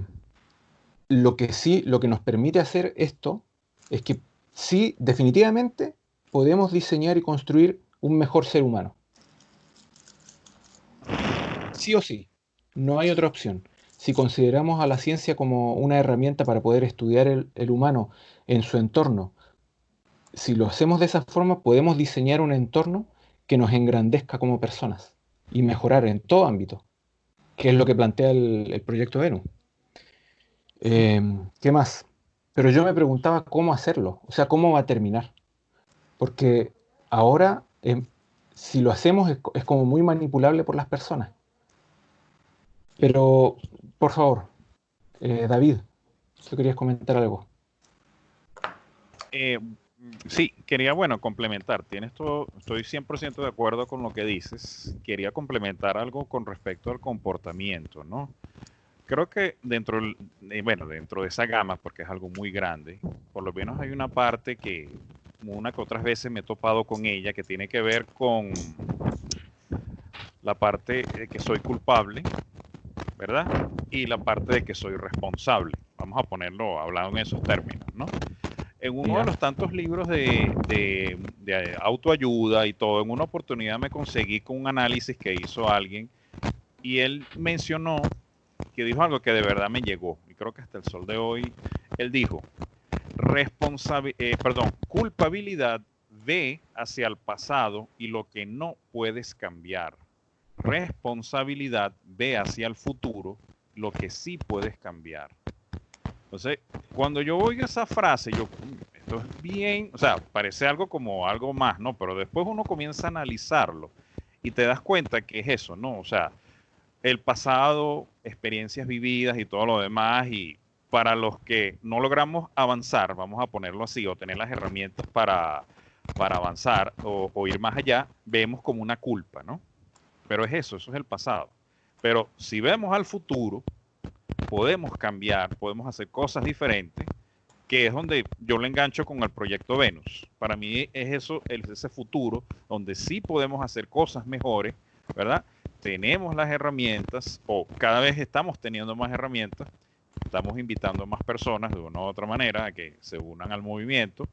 lo que sí, lo que nos permite hacer esto es que sí, definitivamente podemos diseñar y construir un mejor ser humano. Sí o sí, no hay otra opción. Si consideramos a la ciencia como una herramienta para poder estudiar el, humano en su entorno, si lo hacemos de esa forma, podemos diseñar un entorno que nos engrandezca como personas y mejorar en todo ámbito, que es lo que plantea el, proyecto Venus. Em, ¿Qué más? Pero yo me preguntaba cómo hacerlo, o sea, cómo va a terminar. Porque ahora, em, si lo hacemos, es, como muy manipulable por las personas. Pero, por favor, eh, David, ¿tú querías comentar algo? Eh, Sí, quería, bueno, complementar. Tienes todo, estoy 100% de acuerdo con lo que dices. Quería complementar algo con respecto al comportamiento, ¿no? Creo que dentro, eh, bueno, dentro de esa gama, porque es algo muy grande, por lo menos hay una parte que una que otras veces me he topado con ella, que tiene que ver con la parte de que soy culpable, ¿verdad? Y la parte de que soy responsable. Vamos a ponerlo hablando en esos términos, ¿no? en uno de los tantos libros de, autoayuda y todo, en una oportunidad me conseguí con un análisis que hizo alguien y él mencionó que dijo algo que de verdad me llegó y creo que hasta el sol de hoy él dijo eh, perdón, culpabilidad ve hacia el pasado y lo que no puedes cambiar. Responsabilidad ve hacia el futuro lo que sí puedes cambiar. Entonces, cuando yo oigo esa frase, yo, mm, esto es bien, o sea, parece algo como algo más, ¿no? Pero después uno comienza a analizarlo y te das cuenta que es eso, ¿no? O sea, el pasado, experiencias vividas y todo lo demás, y para los que no logramos avanzar, vamos a ponerlo así, o tener las herramientas para, para avanzar o, ir más allá, vemos como una culpa, ¿no? Pero es eso, eso es el pasado. Pero si vemos al futuro, podemos cambiar, podemos hacer cosas diferentes, que es donde yo lo engancho con el proyecto Venus. Para mí es eso, es ese futuro donde sí podemos hacer cosas mejores, ¿verdad? Tenemos las herramientas o cada vez estamos teniendo más herramientas, estamos invitando a más personas de una u otra manera a que se unan al movimiento.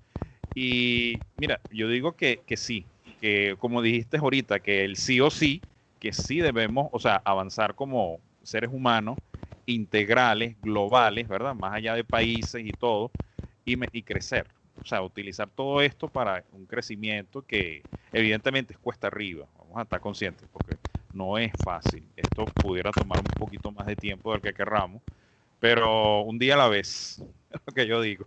Y mira, yo digo que, que sí, que como dijiste ahorita, que el sí o sí, que sí debemos, o sea, avanzar como seres humanos integrales, globales, ¿verdad? Más allá de países y todo, y, y crecer. O sea, utilizar todo esto para un crecimiento que evidentemente es cuesta arriba. Vamos a estar conscientes porque no es fácil. Esto pudiera tomar un poquito más de tiempo del que querramos, pero un día a la vez, es lo que yo digo.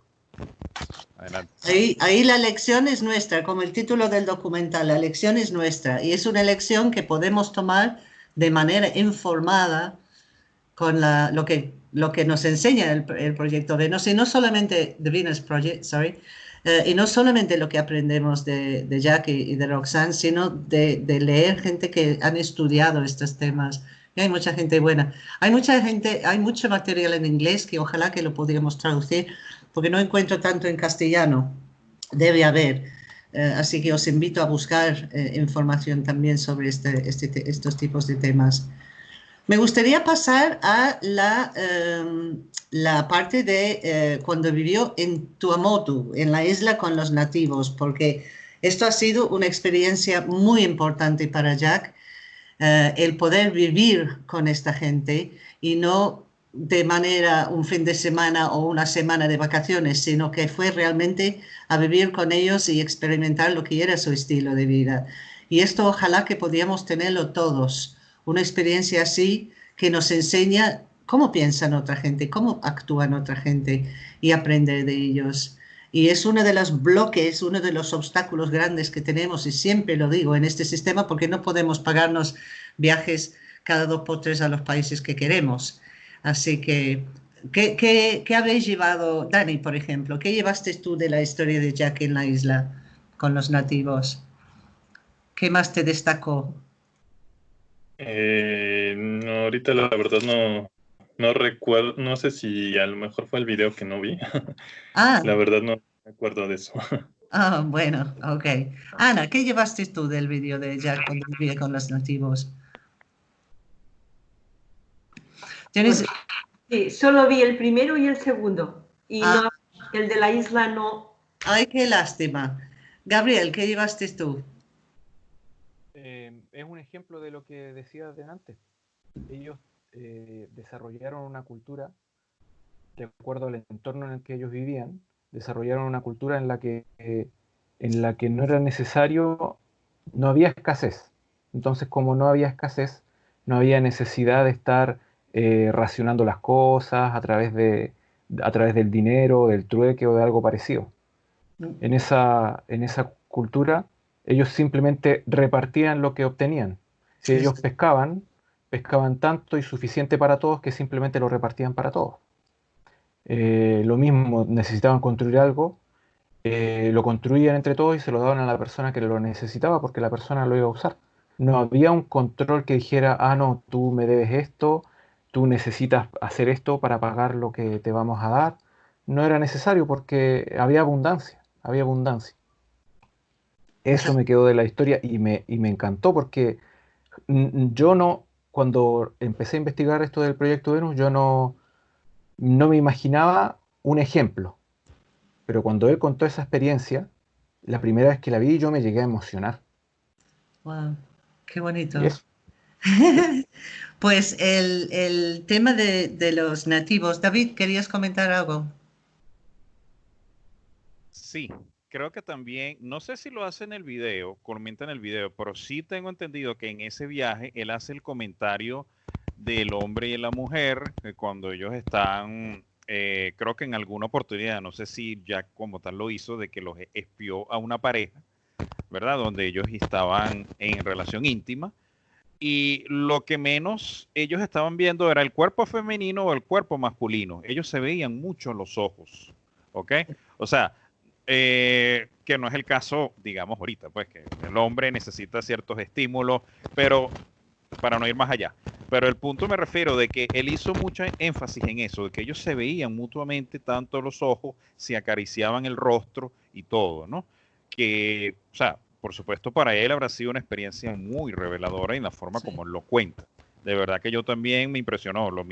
Adelante. Ahí, ahí la lección es nuestra, como el título del documental, la lección es nuestra y es una lección que podemos tomar de manera informada con la, lo, que, lo que nos enseña el, el, proyecto Venus, y no solamente The Venus Project, sorry, eh, y no solamente lo que aprendemos de, de Jack y, de Roxanne, sino de, de, leer gente que han estudiado estos temas. Hay mucha gente buena. Hay mucha gente, hay mucho material en inglés que ojalá que lo pudiéramos traducir, porque no encuentro tanto en castellano. Debe haber. Eh, así que os invito a buscar eh, información también sobre este, este, estos tipos de temas. Me gustaría pasar a la, em, la parte de eh, cuando vivió en Tuamotu, en la isla con los nativos, porque esto ha sido una experiencia muy importante para Jack, eh, el poder vivir con esta gente y no de manera un fin de semana o una semana de vacaciones, sino que fue realmente a vivir con ellos y experimentar lo que era su estilo de vida. Y esto ojalá que podíamos tenerlo todos una experiencia así que nos enseña cómo piensan otra gente, cómo actúan otra gente y aprender de ellos. Y es uno de los bloques, uno de los obstáculos grandes que tenemos, y siempre lo digo, en este sistema, porque no podemos pagarnos viajes cada dos por tres a los países que queremos. Así que, ¿qué, qué, habéis llevado, Dani, por ejemplo? ¿Qué llevaste tú de la historia de Jack en la isla con los nativos? ¿Qué más te destacó? Eh, ahorita la verdad no, no recuerdo, no sé si a lo mejor fue el video que no vi. Ah. La verdad no me acuerdo de eso. Ah, bueno, ok. Ana, ¿qué llevaste tú del vídeo de Jack cuando vivía con los nativos? ¿Tienes... Sí, solo vi el primero y el segundo. Y ah. el de la isla no. Ay, qué lástima. Gabriel, ¿qué llevaste tú? Eh, es un ejemplo de lo que decía antes. Ellos eh, desarrollaron una cultura, de acuerdo al entorno en el que ellos vivían, desarrollaron una cultura en la que, eh, en la que no era necesario, no había escasez. Entonces, como no había escasez, no había necesidad de estar racionando las cosas a través, de, a través del dinero, del trueque o de algo parecido. En esa, en esa cultura, ellos simplemente repartían lo que obtenían. Si ellos pescaban, pescaban tanto y suficiente para todos que simplemente lo repartían para todos. Eh, lo mismo, necesitaban construir algo, eh, lo construían entre todos y se lo daban a la persona que lo necesitaba porque la persona lo iba a usar. No había un control que dijera, ah, no, tú me debes esto, tú necesitas hacer esto para pagar lo que te vamos a dar. No era necesario porque había abundancia, había abundancia. Eso me quedó de la historia y me, y me encantó porque yo no, cuando empecé a investigar esto del proyecto Venus, yo no, no me imaginaba un ejemplo. Pero cuando él contó esa experiencia, la primera vez que la vi, yo me llegué a emocionar. ¡Wow! ¡Qué bonito! pues el, tema de, de, los nativos. David, ¿querías comentar algo? Sí, creo que también, no sé si lo hace en el video, comenta en el video, pero sí tengo entendido que en ese viaje él hace el comentario del hombre y la mujer, cuando ellos están, eh, creo que en alguna oportunidad, no sé si ya como tal lo hizo, de que los espió a una pareja, ¿verdad? Donde ellos estaban en relación íntima. Y lo que menos ellos estaban viendo era el cuerpo femenino o el cuerpo masculino. Ellos se veían mucho los ojos, ¿ok? O sea, eh, que no es el caso, digamos, ahorita, pues que el hombre necesita ciertos estímulos, pero para no ir más allá. Pero el punto me refiero de que él hizo mucho énfasis en eso, de que ellos se veían mutuamente tanto los ojos, se acariciaban el rostro y todo, ¿no? Que, o sea, por supuesto para él habrá sido una experiencia muy reveladora en la forma como él lo cuenta de verdad que yo también me impresionó. Lo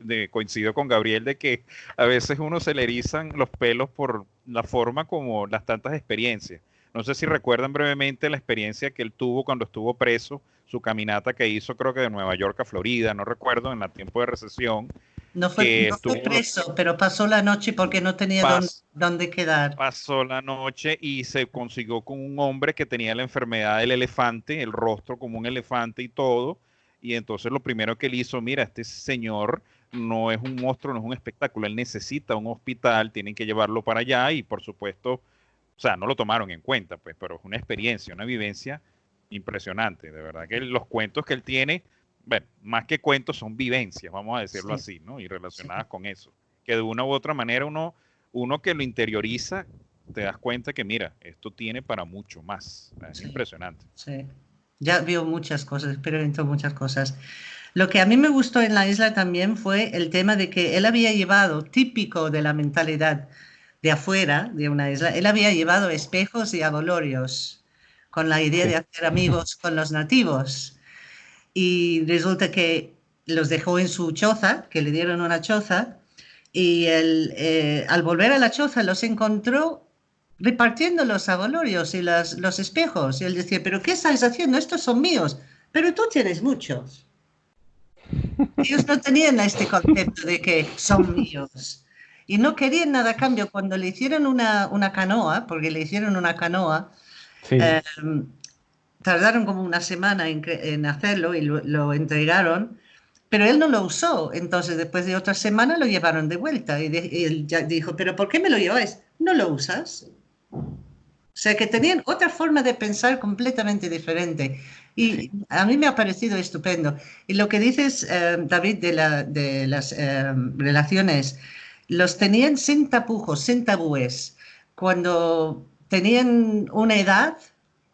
de, coincido con Gabriel de que a veces uno se le erizan los pelos por la forma como las tantas experiencias. No sé si recuerdan brevemente la experiencia que él tuvo cuando estuvo preso, su caminata que hizo creo que de Nueva York a Florida, no recuerdo, en el tiempo de recesión. No fue, preso, pero pasó la noche porque no tenía dónde, quedar. Pasó la noche y se consiguió con un hombre que tenía la enfermedad del elefante, el rostro como un elefante y todo, y entonces lo primero que él hizo, mira, este señor no es un monstruo, no es un espectáculo, él necesita un hospital, tienen que llevarlo para allá y por supuesto, o sea, no lo tomaron en cuenta, pues, pero es una experiencia, una vivencia impresionante, de verdad que los cuentos que él tiene, bueno, más que cuentos son vivencias, vamos a decirlo así, ¿no? Y relacionadas con eso, que de una u otra manera uno, uno que lo interioriza, te das cuenta que mira, esto tiene para mucho más, es impresionante. Sí. Ya vio muchas cosas, experimentó muchas cosas. Lo que a mí me gustó en la isla también fue el tema de que él había llevado, típico de la mentalidad de afuera de una isla, él había llevado espejos y abolorios con la idea de hacer amigos con los nativos. Y resulta que los dejó en su choza, que le dieron una choza, y eh, al volver a la choza los encontró repartiendo los abolorios y los espejos. Y él decía, pero ¿qué estás haciendo? Estos son míos, pero tú tienes muchos. Ellos no tenían este concepto de que son míos. Y no querían nada a cambio. Cuando le hicieron una, una canoa, porque le hicieron una canoa, em, tardaron como una semana en, hacerlo y lo, entregaron, pero él no lo usó. Entonces, después de otra semana lo llevaron de vuelta. Y, y él ya dijo, pero ¿por qué me lo lleváis? ¿No lo usas? O sea, que tenían otra forma de pensar completamente diferente. Y a mí me ha parecido estupendo. Y lo que dices, eh, David, de, las eh, relaciones, los tenían sin tapujos, sin tabúes. Cuando tenían una edad,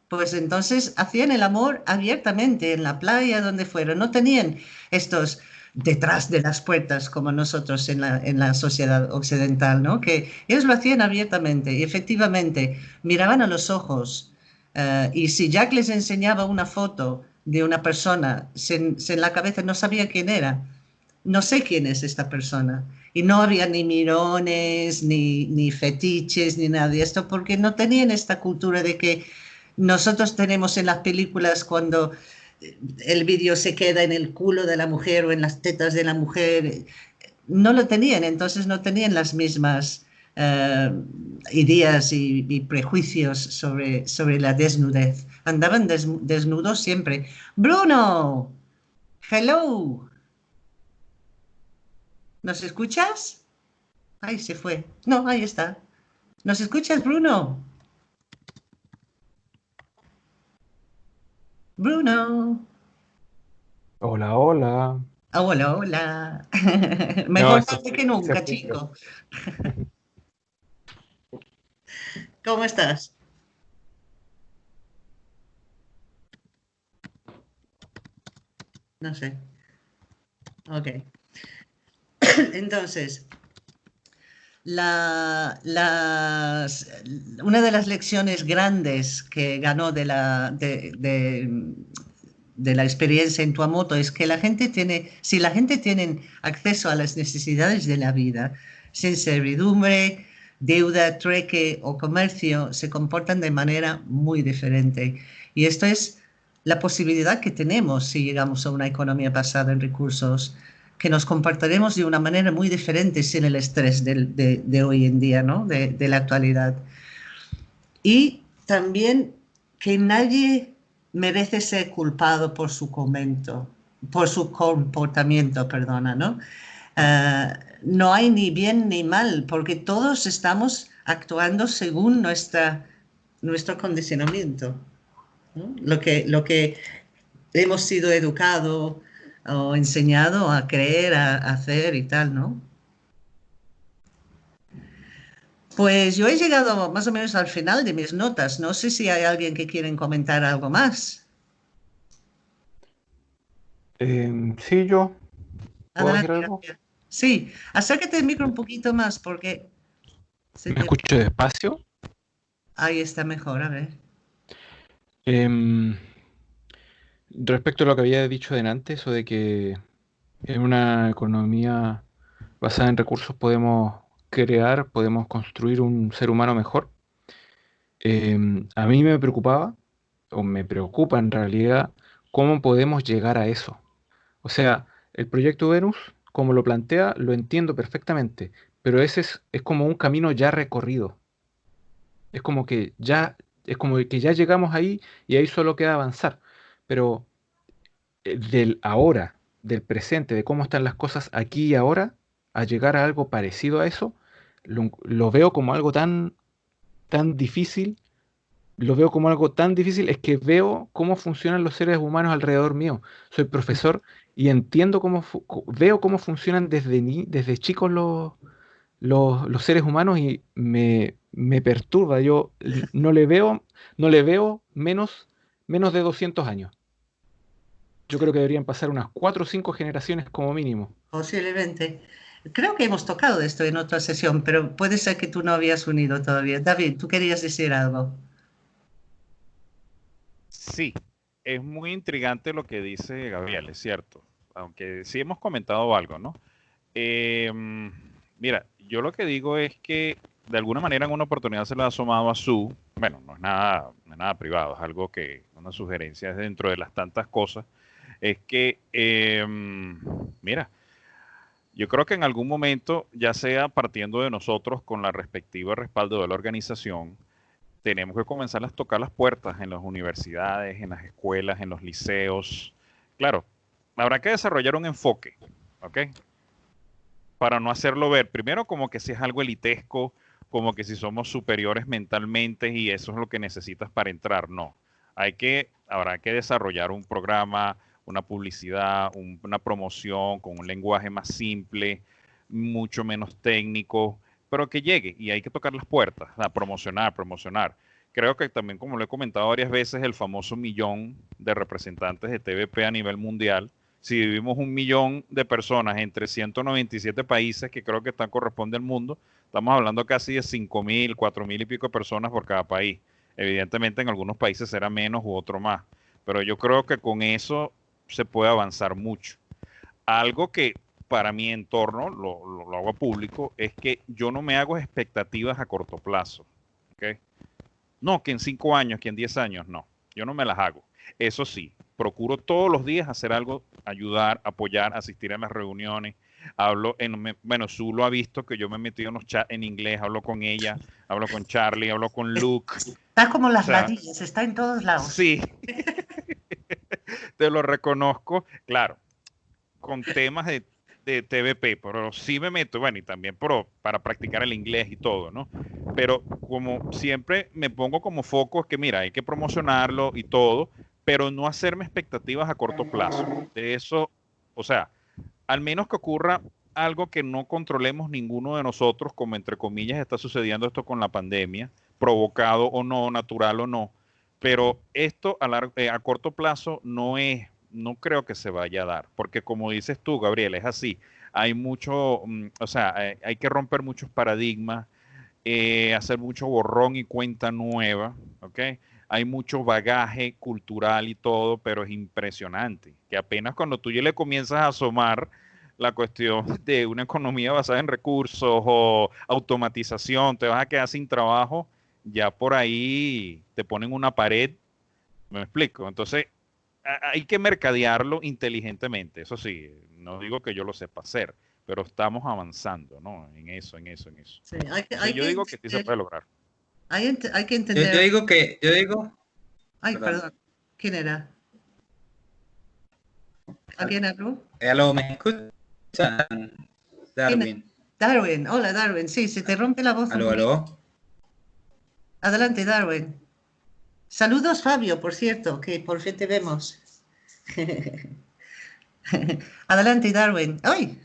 pues entonces hacían el amor abiertamente en la playa, donde fueron. No tenían estos detrás de las puertas como nosotros en la, en la sociedad occidental, ¿no? Que ellos lo hacían abiertamente y efectivamente miraban a los ojos eh, y si Jack les enseñaba una foto de una persona, se, en la cabeza no sabía quién era. No sé quién es esta persona. Y no había ni mirones, ni, ni fetiches, ni nada de esto, porque no tenían esta cultura de que nosotros tenemos en las películas cuando el vídeo se queda en el culo de la mujer o en las tetas de la mujer. No lo tenían, entonces no tenían las mismas eh, ideas y, prejuicios sobre, sobre la desnudez. Andaban desnudos siempre. Bruno, hello. ¿Nos escuchas? Ahí se fue. No, ahí está. ¿Nos escuchas, Bruno? Bruno. Hola, hola. Hola, hola. Mejor tarde que nunca, chico. ¿Cómo estás? No sé. Ok. Entonces, una de las lecciones grandes que ganó de la, de, de, la experiencia en Tuamoto es que la gente tiene, si la gente tiene acceso a las necesidades de la vida, sin servidumbre, deuda, trueque o comercio, se comportan de manera muy diferente. Y esto es la posibilidad que tenemos si llegamos a una economía basada en recursos que nos comportaremos de una manera muy diferente sin el estrés de, hoy en día, ¿no? de, la actualidad. Y también que nadie merece ser culpado por su comento, por su comportamiento, perdona, ¿no? Ah, no hay ni bien ni mal, porque todos estamos actuando según nuestra, nuestro condicionamiento, lo, que, lo que hemos sido educados o enseñado a creer, a, hacer y tal, ¿no? Pues yo he llegado más o menos al final de mis notas. No sé si hay alguien que quiere comentar algo más. Em, sí, yo. Sí, acércate el micro un poquito más porque... ¿Me escucho despacio? Ahí está mejor, a ver. Em, Respecto a lo que había dicho delante, eso de que en una economía basada en recursos podemos crear, podemos construir un ser humano mejor, em, a mí me preocupaba, o me preocupa en realidad, cómo podemos llegar a eso. O sea, el proyecto Venus, como lo plantea, lo entiendo perfectamente, pero ese es, es como un camino ya recorrido. Es como que ya, es como que ya llegamos ahí y ahí solo queda avanzar pero eh, del ahora, del presente, de cómo están las cosas aquí y ahora, a llegar a algo parecido a eso, lo, veo como algo tan, tan difícil, lo veo como algo tan difícil, es que veo cómo funcionan los seres humanos alrededor mío. Soy profesor y entiendo cómo, veo cómo funcionan desde, desde chicos los, los, los, seres humanos y me, me perturba. Yo no le veo, no le veo menos menos de 200 años. Yo creo que deberían pasar unas 4 o 5 generaciones como mínimo. Posiblemente. Creo que hemos tocado esto en otra sesión, pero puede ser que tú no habías unido todavía. David, tú querías decir algo. Sí, es muy intrigante lo que dice Gabriel, es cierto. Aunque sí hemos comentado algo, ¿no? Em, mira, yo lo que digo es que de alguna manera en una oportunidad se le ha asomado a su, bueno, no es nada, nada privado, es algo que, una sugerencia dentro de las tantas cosas, es que, em, mira, yo creo que en algún momento, ya sea partiendo de nosotros con la respectiva respaldo de la organización, tenemos que comenzar a tocar las puertas en las universidades, en las escuelas, en los liceos. Claro, habrá que desarrollar un enfoque, ¿ok? Para no hacerlo ver, primero como que si es algo elitesco, como que si somos superiores mentalmente y eso es lo que necesitas para entrar. No, hay que, habrá que desarrollar un programa, una publicidad, una promoción con un lenguaje más simple, mucho menos técnico, pero que llegue y hay que tocar las puertas, a promocionar, promocionar. Creo que también, como lo he comentado varias veces, el famoso millón de representantes de TVP a nivel mundial si vivimos un millón de personas entre 197 países, que creo que están corresponde al mundo, estamos hablando casi de 5 mil, 4 mil y pico personas por cada país. Evidentemente en algunos países será menos u otro más, pero yo creo que con eso se puede avanzar mucho. Algo que para mi entorno, lo, lo, hago público, es que yo no me hago expectativas a corto plazo. No, que en cinco años, que en diez años, no. Yo no me las hago. Eso sí, procuro todos los días hacer algo, ayudar, apoyar, asistir a las reuniones. Hablo en, bueno, Su lo ha visto que yo me he metido en los chats en inglés, hablo con ella, hablo con Charlie, hablo con Luke. Está como las o está en todos lados. Sí. Te lo reconozco, claro, con temas de de TVP, pero sí me meto, bueno, y también para practicar el inglés y todo, ¿no? Pero como siempre me pongo como foco es que, mira, hay que promocionarlo y todo, pero no hacerme expectativas a corto plazo. De eso, o sea, al menos que ocurra algo que no controlemos ninguno de nosotros, como entre comillas está sucediendo esto con la pandemia, provocado o no, natural o no, pero esto a, largo, eh, a corto plazo no es no creo que se vaya a dar, porque como dices tú, Gabriel, es así. Hay mucho, mm, o sea, eh, hay, que romper muchos paradigmas, eh, hacer mucho borrón y cuenta nueva, ¿ok? Hay mucho bagaje cultural y todo, pero es impresionante, que apenas cuando tú ya le comienzas a asomar la cuestión de una economía basada en recursos o automatización, te vas a quedar sin trabajo, ya por ahí te ponen una pared, me explico. Entonces, hay que mercadearlo inteligentemente, eso sí, no digo que yo lo sepa hacer, pero estamos avanzando, ¿no? En eso, en eso, en eso. yo digo que sí se puede lograr. Hay, que entender. Yo, digo que, yo digo. Ay, perdón. ¿Quién era? ¿A quién habló? Hello, ¿me escuchan? Darwin. Darwin, hola Darwin, sí, se te rompe la voz. Aló, aló. Adelante, Darwin. Saludos, Fabio, por cierto, que por fin te vemos. Adelante, Darwin. ¡Ay!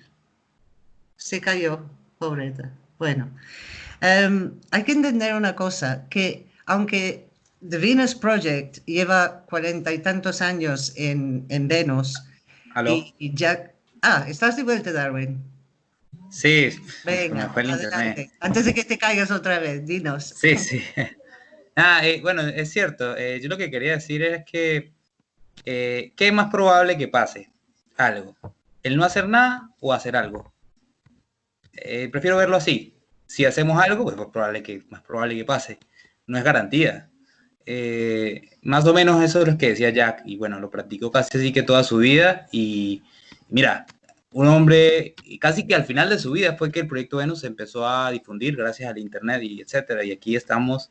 Se cayó, pobreta. Bueno, em, hay que entender una cosa, que aunque The Venus Project lleva cuarenta y tantos años en, en Venus, Y, ya... Ah, ¿estás de vuelta, Darwin? Sí. Venga, adelante. Antes de que te caigas otra vez, dinos. Sí, sí. Ah, eh, bueno, es cierto. Eh, yo lo que quería decir es que, eh, ¿qué es más probable que pase? Algo. ¿El no hacer nada o hacer algo? prefiero verlo así. Si hacemos algo, pues es probable que, más probable que pase. No es garantía. más o menos eso es lo que decía Jack. Y bueno, lo practicó casi así que toda su vida. Y mira, un hombre, casi que al final de su vida fue que el proyecto Venus se empezó a difundir gracias al Internet y etcétera. Y aquí estamos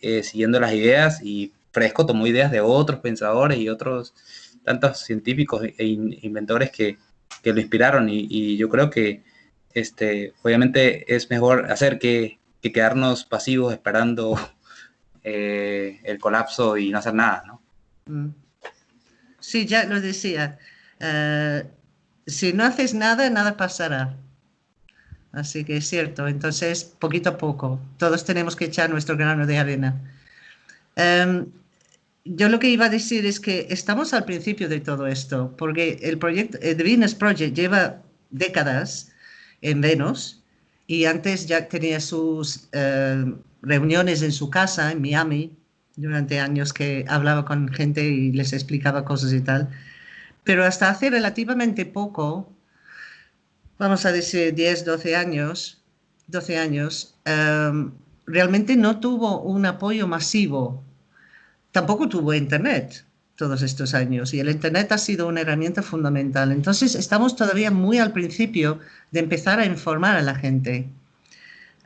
eh, siguiendo las ideas y Fresco tomó ideas de otros pensadores y otros tantos científicos e inventores que, lo inspiraron y, yo creo que este, obviamente es mejor hacer que, quedarnos pasivos esperando eh, el colapso y no hacer nada, ¿no? Mm. Sí, ya lo decía. Eh, si no haces nada, nada pasará. Así que es cierto, entonces poquito a poco, todos tenemos que echar nuestro grano de arena. Em, yo lo que iba a decir es que estamos al principio de todo esto, porque el proyecto, el Venus Project lleva décadas en Venus y antes ya tenía sus em, reuniones en su casa en Miami durante años que hablaba con gente y les explicaba cosas y tal. Pero hasta hace relativamente poco vamos a decir, 10, 12 años, 12 años, em, realmente no tuvo un apoyo masivo. Tampoco tuvo Internet todos estos años y el Internet ha sido una herramienta fundamental. Entonces estamos todavía muy al principio de empezar a informar a la gente.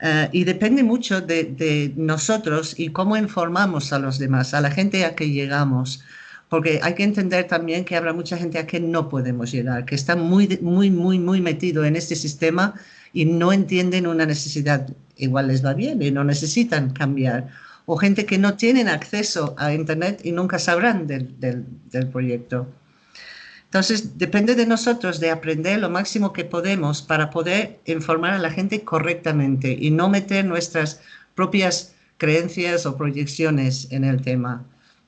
Eh, y depende mucho de, de, nosotros y cómo informamos a los demás, a la gente a que llegamos porque hay que entender también que habrá mucha gente a que no podemos llegar, que está muy, muy, muy, muy metido en este sistema y no entienden una necesidad, igual les va bien y no necesitan cambiar. O gente que no tienen acceso a Internet y nunca sabrán del, del, proyecto. Entonces, depende de nosotros de aprender lo máximo que podemos para poder informar a la gente correctamente y no meter nuestras propias creencias o proyecciones en el tema.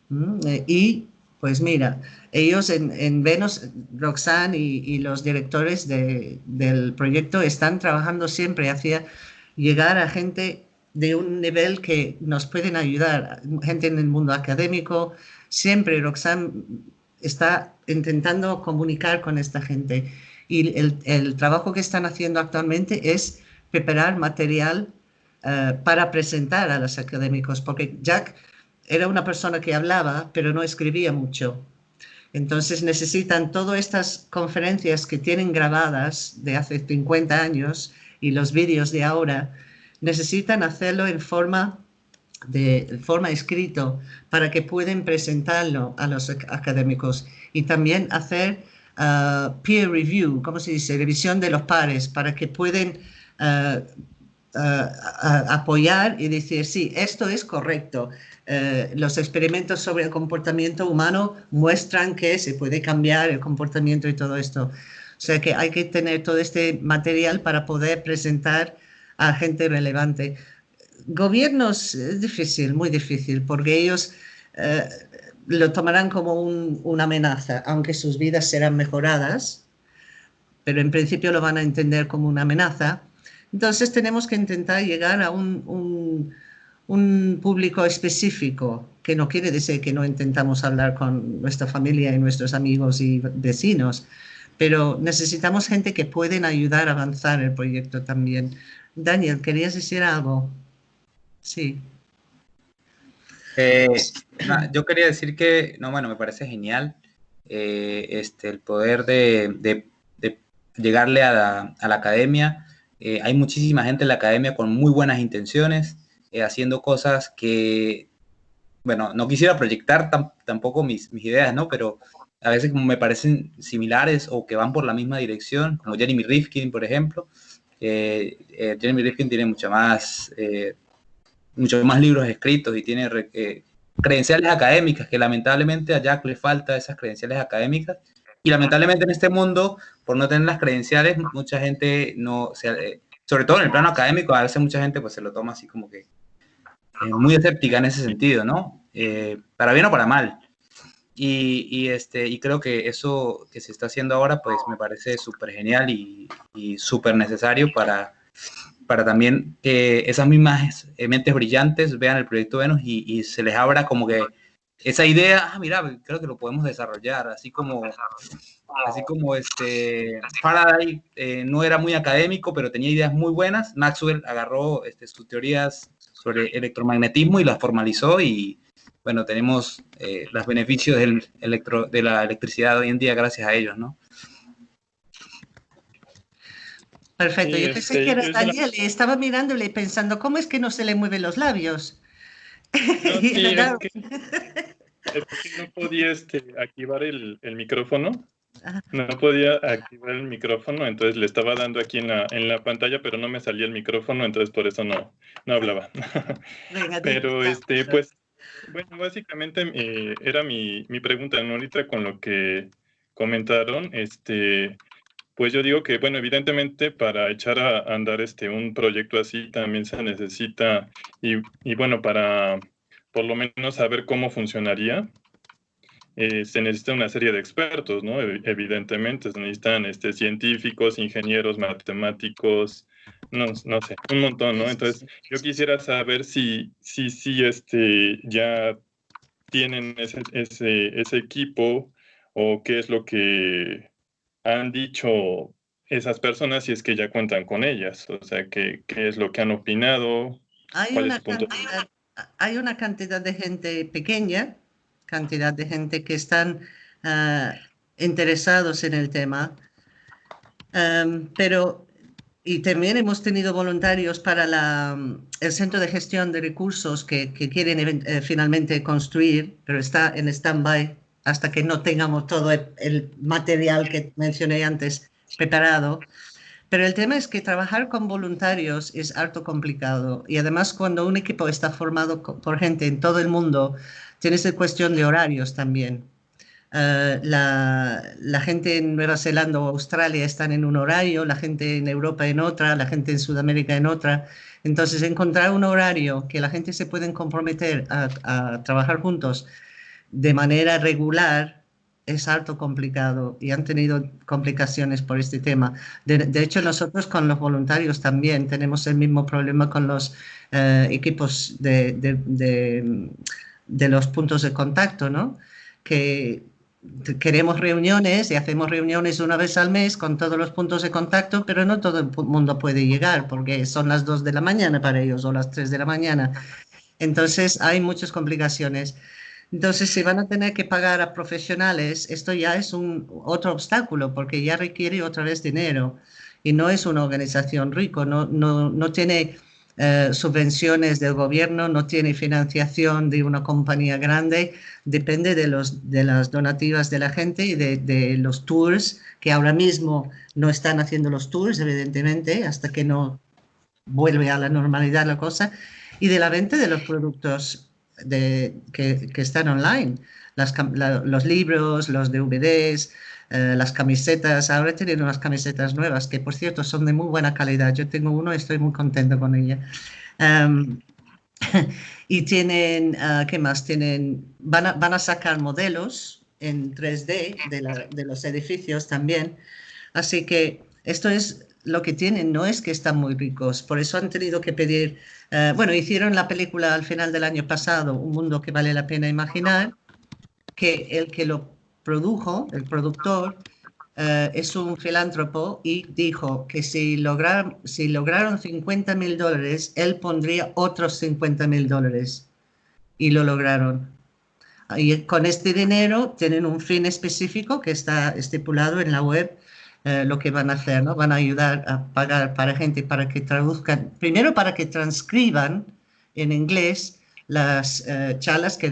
¿Mm? Y Pues mira, ellos en, Venus, Roxanne y, los directores del proyecto están trabajando siempre hacia llegar a gente de un nivel que nos pueden ayudar, gente en el mundo académico. Siempre Roxanne está intentando comunicar con esta gente y el, trabajo que están haciendo actualmente es preparar material eh, para presentar a los académicos, porque Jack era una persona que hablaba, pero no escribía mucho. Entonces necesitan todas estas conferencias que tienen grabadas de hace 50 años y los vídeos de ahora, necesitan hacerlo en forma de forma escrito para que puedan presentarlo a los académicos y también hacer uh, peer review, ¿cómo se dice? Revisión de los pares para que puedan uh, uh, apoyar y decir, sí, esto es correcto. los experimentos sobre el comportamiento humano muestran que se puede cambiar el comportamiento y todo esto. O sea que hay que tener todo este material para poder presentar a gente relevante. Gobiernos es difícil, muy difícil, porque ellos eh, lo tomarán como una amenaza, aunque sus vidas serán mejoradas, pero en principio lo van a entender como una amenaza. Entonces tenemos que intentar llegar a un, un público específico, que no quiere decir que no intentamos hablar con nuestra familia y nuestros amigos y vecinos, pero necesitamos gente que pueden ayudar a avanzar el proyecto también. Daniel, ¿querías decir algo? Sí. Eh, yo quería decir que, no, bueno, me parece genial eh, este, el poder de, llegarle a la, academia. Eh, hay muchísima gente en la academia con muy buenas intenciones, haciendo cosas que, bueno, no quisiera proyectar tampoco mis, mis, ideas, ¿no? Pero a veces me parecen similares o que van por la misma dirección, como Jeremy Rifkin, por ejemplo. Eh, Jeremy Rifkin tiene mucho más, eh, muchos más libros escritos y tiene eh, credenciales académicas, que lamentablemente a Jack le falta esas credenciales académicas. Y lamentablemente en este mundo, por no tener las credenciales, mucha gente no, sobre todo en el plano académico, a veces mucha gente pues se lo toma así como que muy escéptica en ese sentido, ¿no? para bien o para mal. Y, este, y creo que eso que se está haciendo ahora, pues me parece súper genial y, y súper necesario para, para también que esas mismas mentes brillantes vean el proyecto Venus y, se les abra como que esa idea, ah, mira, creo que lo podemos desarrollar, así como, así como este Faraday eh, no era muy académico, pero tenía ideas muy buenas, Maxwell agarró este, sus teorías sobre electromagnetismo y las formalizó y, bueno, tenemos eh, los beneficios del electro, de la electricidad hoy en día gracias a ellos, ¿no? Perfecto, yo pensé este, que era Daniel y estaba mirándole y pensando, ¿cómo es que no se le mueven los labios? No, sí, es, que, no podía este, activar el, el micrófono. No podía activar el micrófono, entonces le estaba dando aquí en la, en la pantalla, pero no me salía el micrófono, entonces por eso no, no hablaba. pero este, pues bueno, básicamente eh, era mi, pregunta, ¿no? Ahorita con lo que comentaron, este, pues yo digo que, bueno, evidentemente para echar a andar este, un proyecto así también se necesita, y, bueno, para por lo menos saber cómo funcionaría, eh, se necesita una serie de expertos, ¿no? Evidentemente, se necesitan este, científicos, ingenieros, matemáticos, no, no sé, un montón, ¿no? Entonces, yo quisiera saber si, si, si este, ya tienen ese, ese, ese equipo o qué es lo que han dicho esas personas si es que ya cuentan con ellas, o sea, qué, qué es lo que han opinado. Hay una, cantidad, hay una cantidad de gente pequeña, cantidad de gente que están uh, interesados en el tema, um, pero y también hemos tenido voluntarios para el Centro de Gestión de Recursos que, que quieren eh, finalmente construir, pero está en stand-by hasta que no tengamos todo el, material que mencioné antes preparado. Pero el tema es que trabajar con voluntarios es harto complicado y además cuando un equipo está formado por gente en todo el mundo, tienes la cuestión de horarios también. Eh, la, la, gente en Nueva Zelanda o Australia están en un horario, la gente en Europa en otra, la gente en Sudamérica en otra. Entonces, encontrar un horario que la gente se pueden comprometer a, trabajar juntos de manera regular es harto complicado y han tenido complicaciones por este tema. De, hecho, nosotros con los voluntarios también tenemos el mismo problema con los eh, equipos de, de, los puntos de contacto, ¿no? Que queremos reuniones y hacemos reuniones una vez al mes con todos los puntos de contacto, pero no todo el mundo puede llegar porque son las 2 de la mañana para ellos o las 3 de la mañana. Entonces hay muchas complicaciones. Entonces, si van a tener que pagar a profesionales, esto ya es un otro obstáculo porque ya requiere otra vez dinero y no es una organización rico, no, no, no tiene eh, subvenciones del gobierno, no tiene financiación de una compañía grande, depende de, los, de las donativas de la gente y de, los tours, que ahora mismo no están haciendo los tours, evidentemente, hasta que no vuelve a la normalidad la cosa, y de la venta de los productos de, que, están online, los libros, los DVDs, eh, las camisetas. Ahora tienen unas camisetas nuevas que, por cierto, son de muy buena calidad. Yo tengo uno y estoy muy contento con ella. Em, y tienen, ah, ¿qué más? Tienen, van a, van a sacar modelos en 3D de, de los edificios también. Así que esto es lo que tienen, no es que están muy ricos, por eso han tenido que pedir eh, bueno, hicieron la película al final del año pasado, Un mundo que vale la pena imaginar, que el que lo produjo, el productor, eh, es un filántropo y dijo que si, lograron, si lograron 50 mil dólares, él pondría otros 50 mil dólares. Y lo lograron. Y con este dinero tienen un fin específico que está estipulado en la web eh, lo que van a hacer, ¿no? Van a ayudar a pagar para gente para que traduzcan, primero para que transcriban en inglés las uh, charlas que,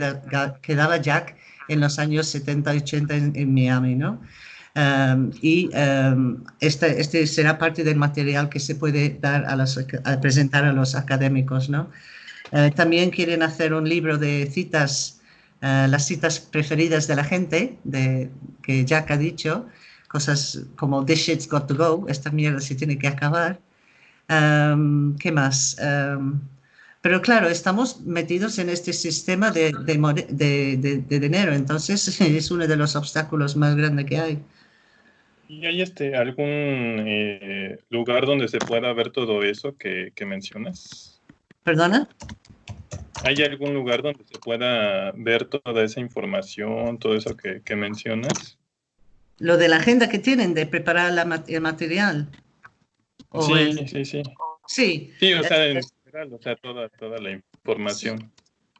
que, daba Jack en los años 70 y 80 en, Miami, ¿no? Um, y um, este, este, será parte del material que se puede dar a, los, a presentar a los académicos, ¿no? Uh, también quieren hacer un libro de citas, las citas preferidas de la gente, de, que Jack ha dicho, cosas como This shit's got to go, esta mierda se tiene que acabar. ¿Qué más? Pero claro, estamos metidos en este sistema de, de, de, dinero, entonces es uno de los obstáculos más grandes que hay. ¿Y hay este, algún eh, lugar donde se pueda ver todo eso que, que mencionas? ¿Perdona? ¿Hay algún lugar donde se pueda ver toda esa información, todo eso que, que mencionas? lo de la agenda que tienen de preparar la, el material. sí, sí, sí. Sí. Sí, o sea, en o sea, toda, toda la información.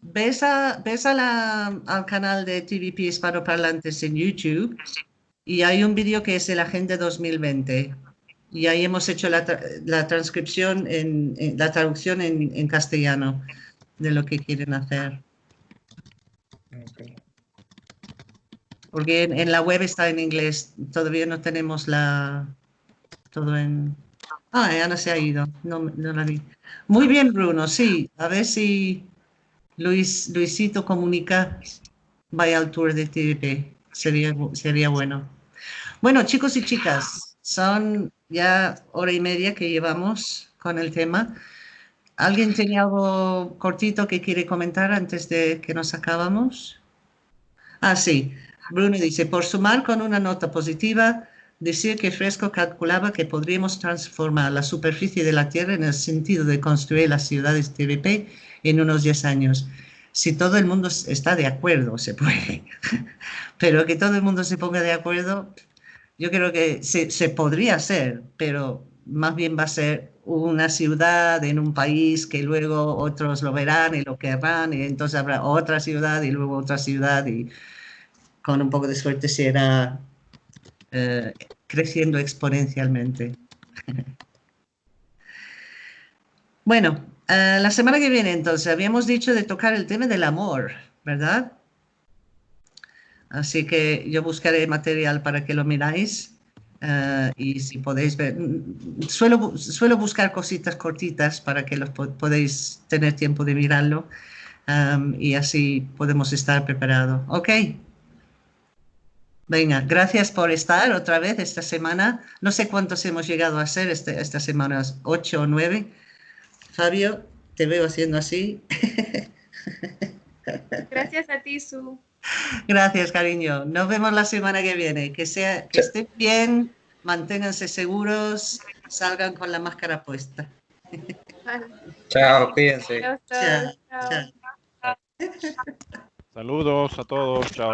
Ves, a, ves a la, al canal de TVP Hispanoparlantes en YouTube y hay un vídeo que es el Agenda 2020 y ahí hemos hecho la, la transcripción, en, la traducción en, en, castellano de lo que quieren hacer. Porque en, la web está en inglés, todavía no tenemos la... Todo en... Ah, Ana se ha ido, no, no la vi. Muy bien, Bruno, sí. A ver si Luis, Luisito comunica, vaya al tour de TVP. Sería, sería bueno. Bueno, chicos y chicas, son ya hora y media que llevamos con el tema. ¿Alguien tiene algo cortito que quiere comentar antes de que nos acabamos? Ah, sí. Bruno dice, por sumar con una nota positiva, decir que Fresco calculaba que podríamos transformar la superficie de la Tierra en el sentido de construir las ciudades TVP en unos 10 años. Si todo el mundo está de acuerdo, se puede. Pero que todo el mundo se ponga de acuerdo, yo creo que se, se podría hacer, pero más bien va a ser una ciudad en un país que luego otros lo verán y lo querrán, y entonces habrá otra ciudad y luego otra ciudad y con un poco de suerte se irá eh, creciendo exponencialmente. bueno, eh, la semana que viene entonces habíamos dicho de tocar el tema del amor, ¿verdad? Así que yo buscaré material para que lo miráis. Eh, y si podéis ver, suelo, suelo buscar cositas cortitas para que los podéis tener tiempo de mirarlo y así podemos estar preparados. ¿Ok? Venga, gracias por estar otra vez esta semana. No sé cuántos hemos llegado a ser este, esta semana, ocho o nueve. Fabio, te veo haciendo así. Gracias a ti, Su. Gracias, cariño. Nos vemos la semana que viene. Que, sea, que estén bien, manténganse seguros, salgan con la máscara puesta. Chao, cuídense. Chao, chao, chao. Saludos a todos, chao.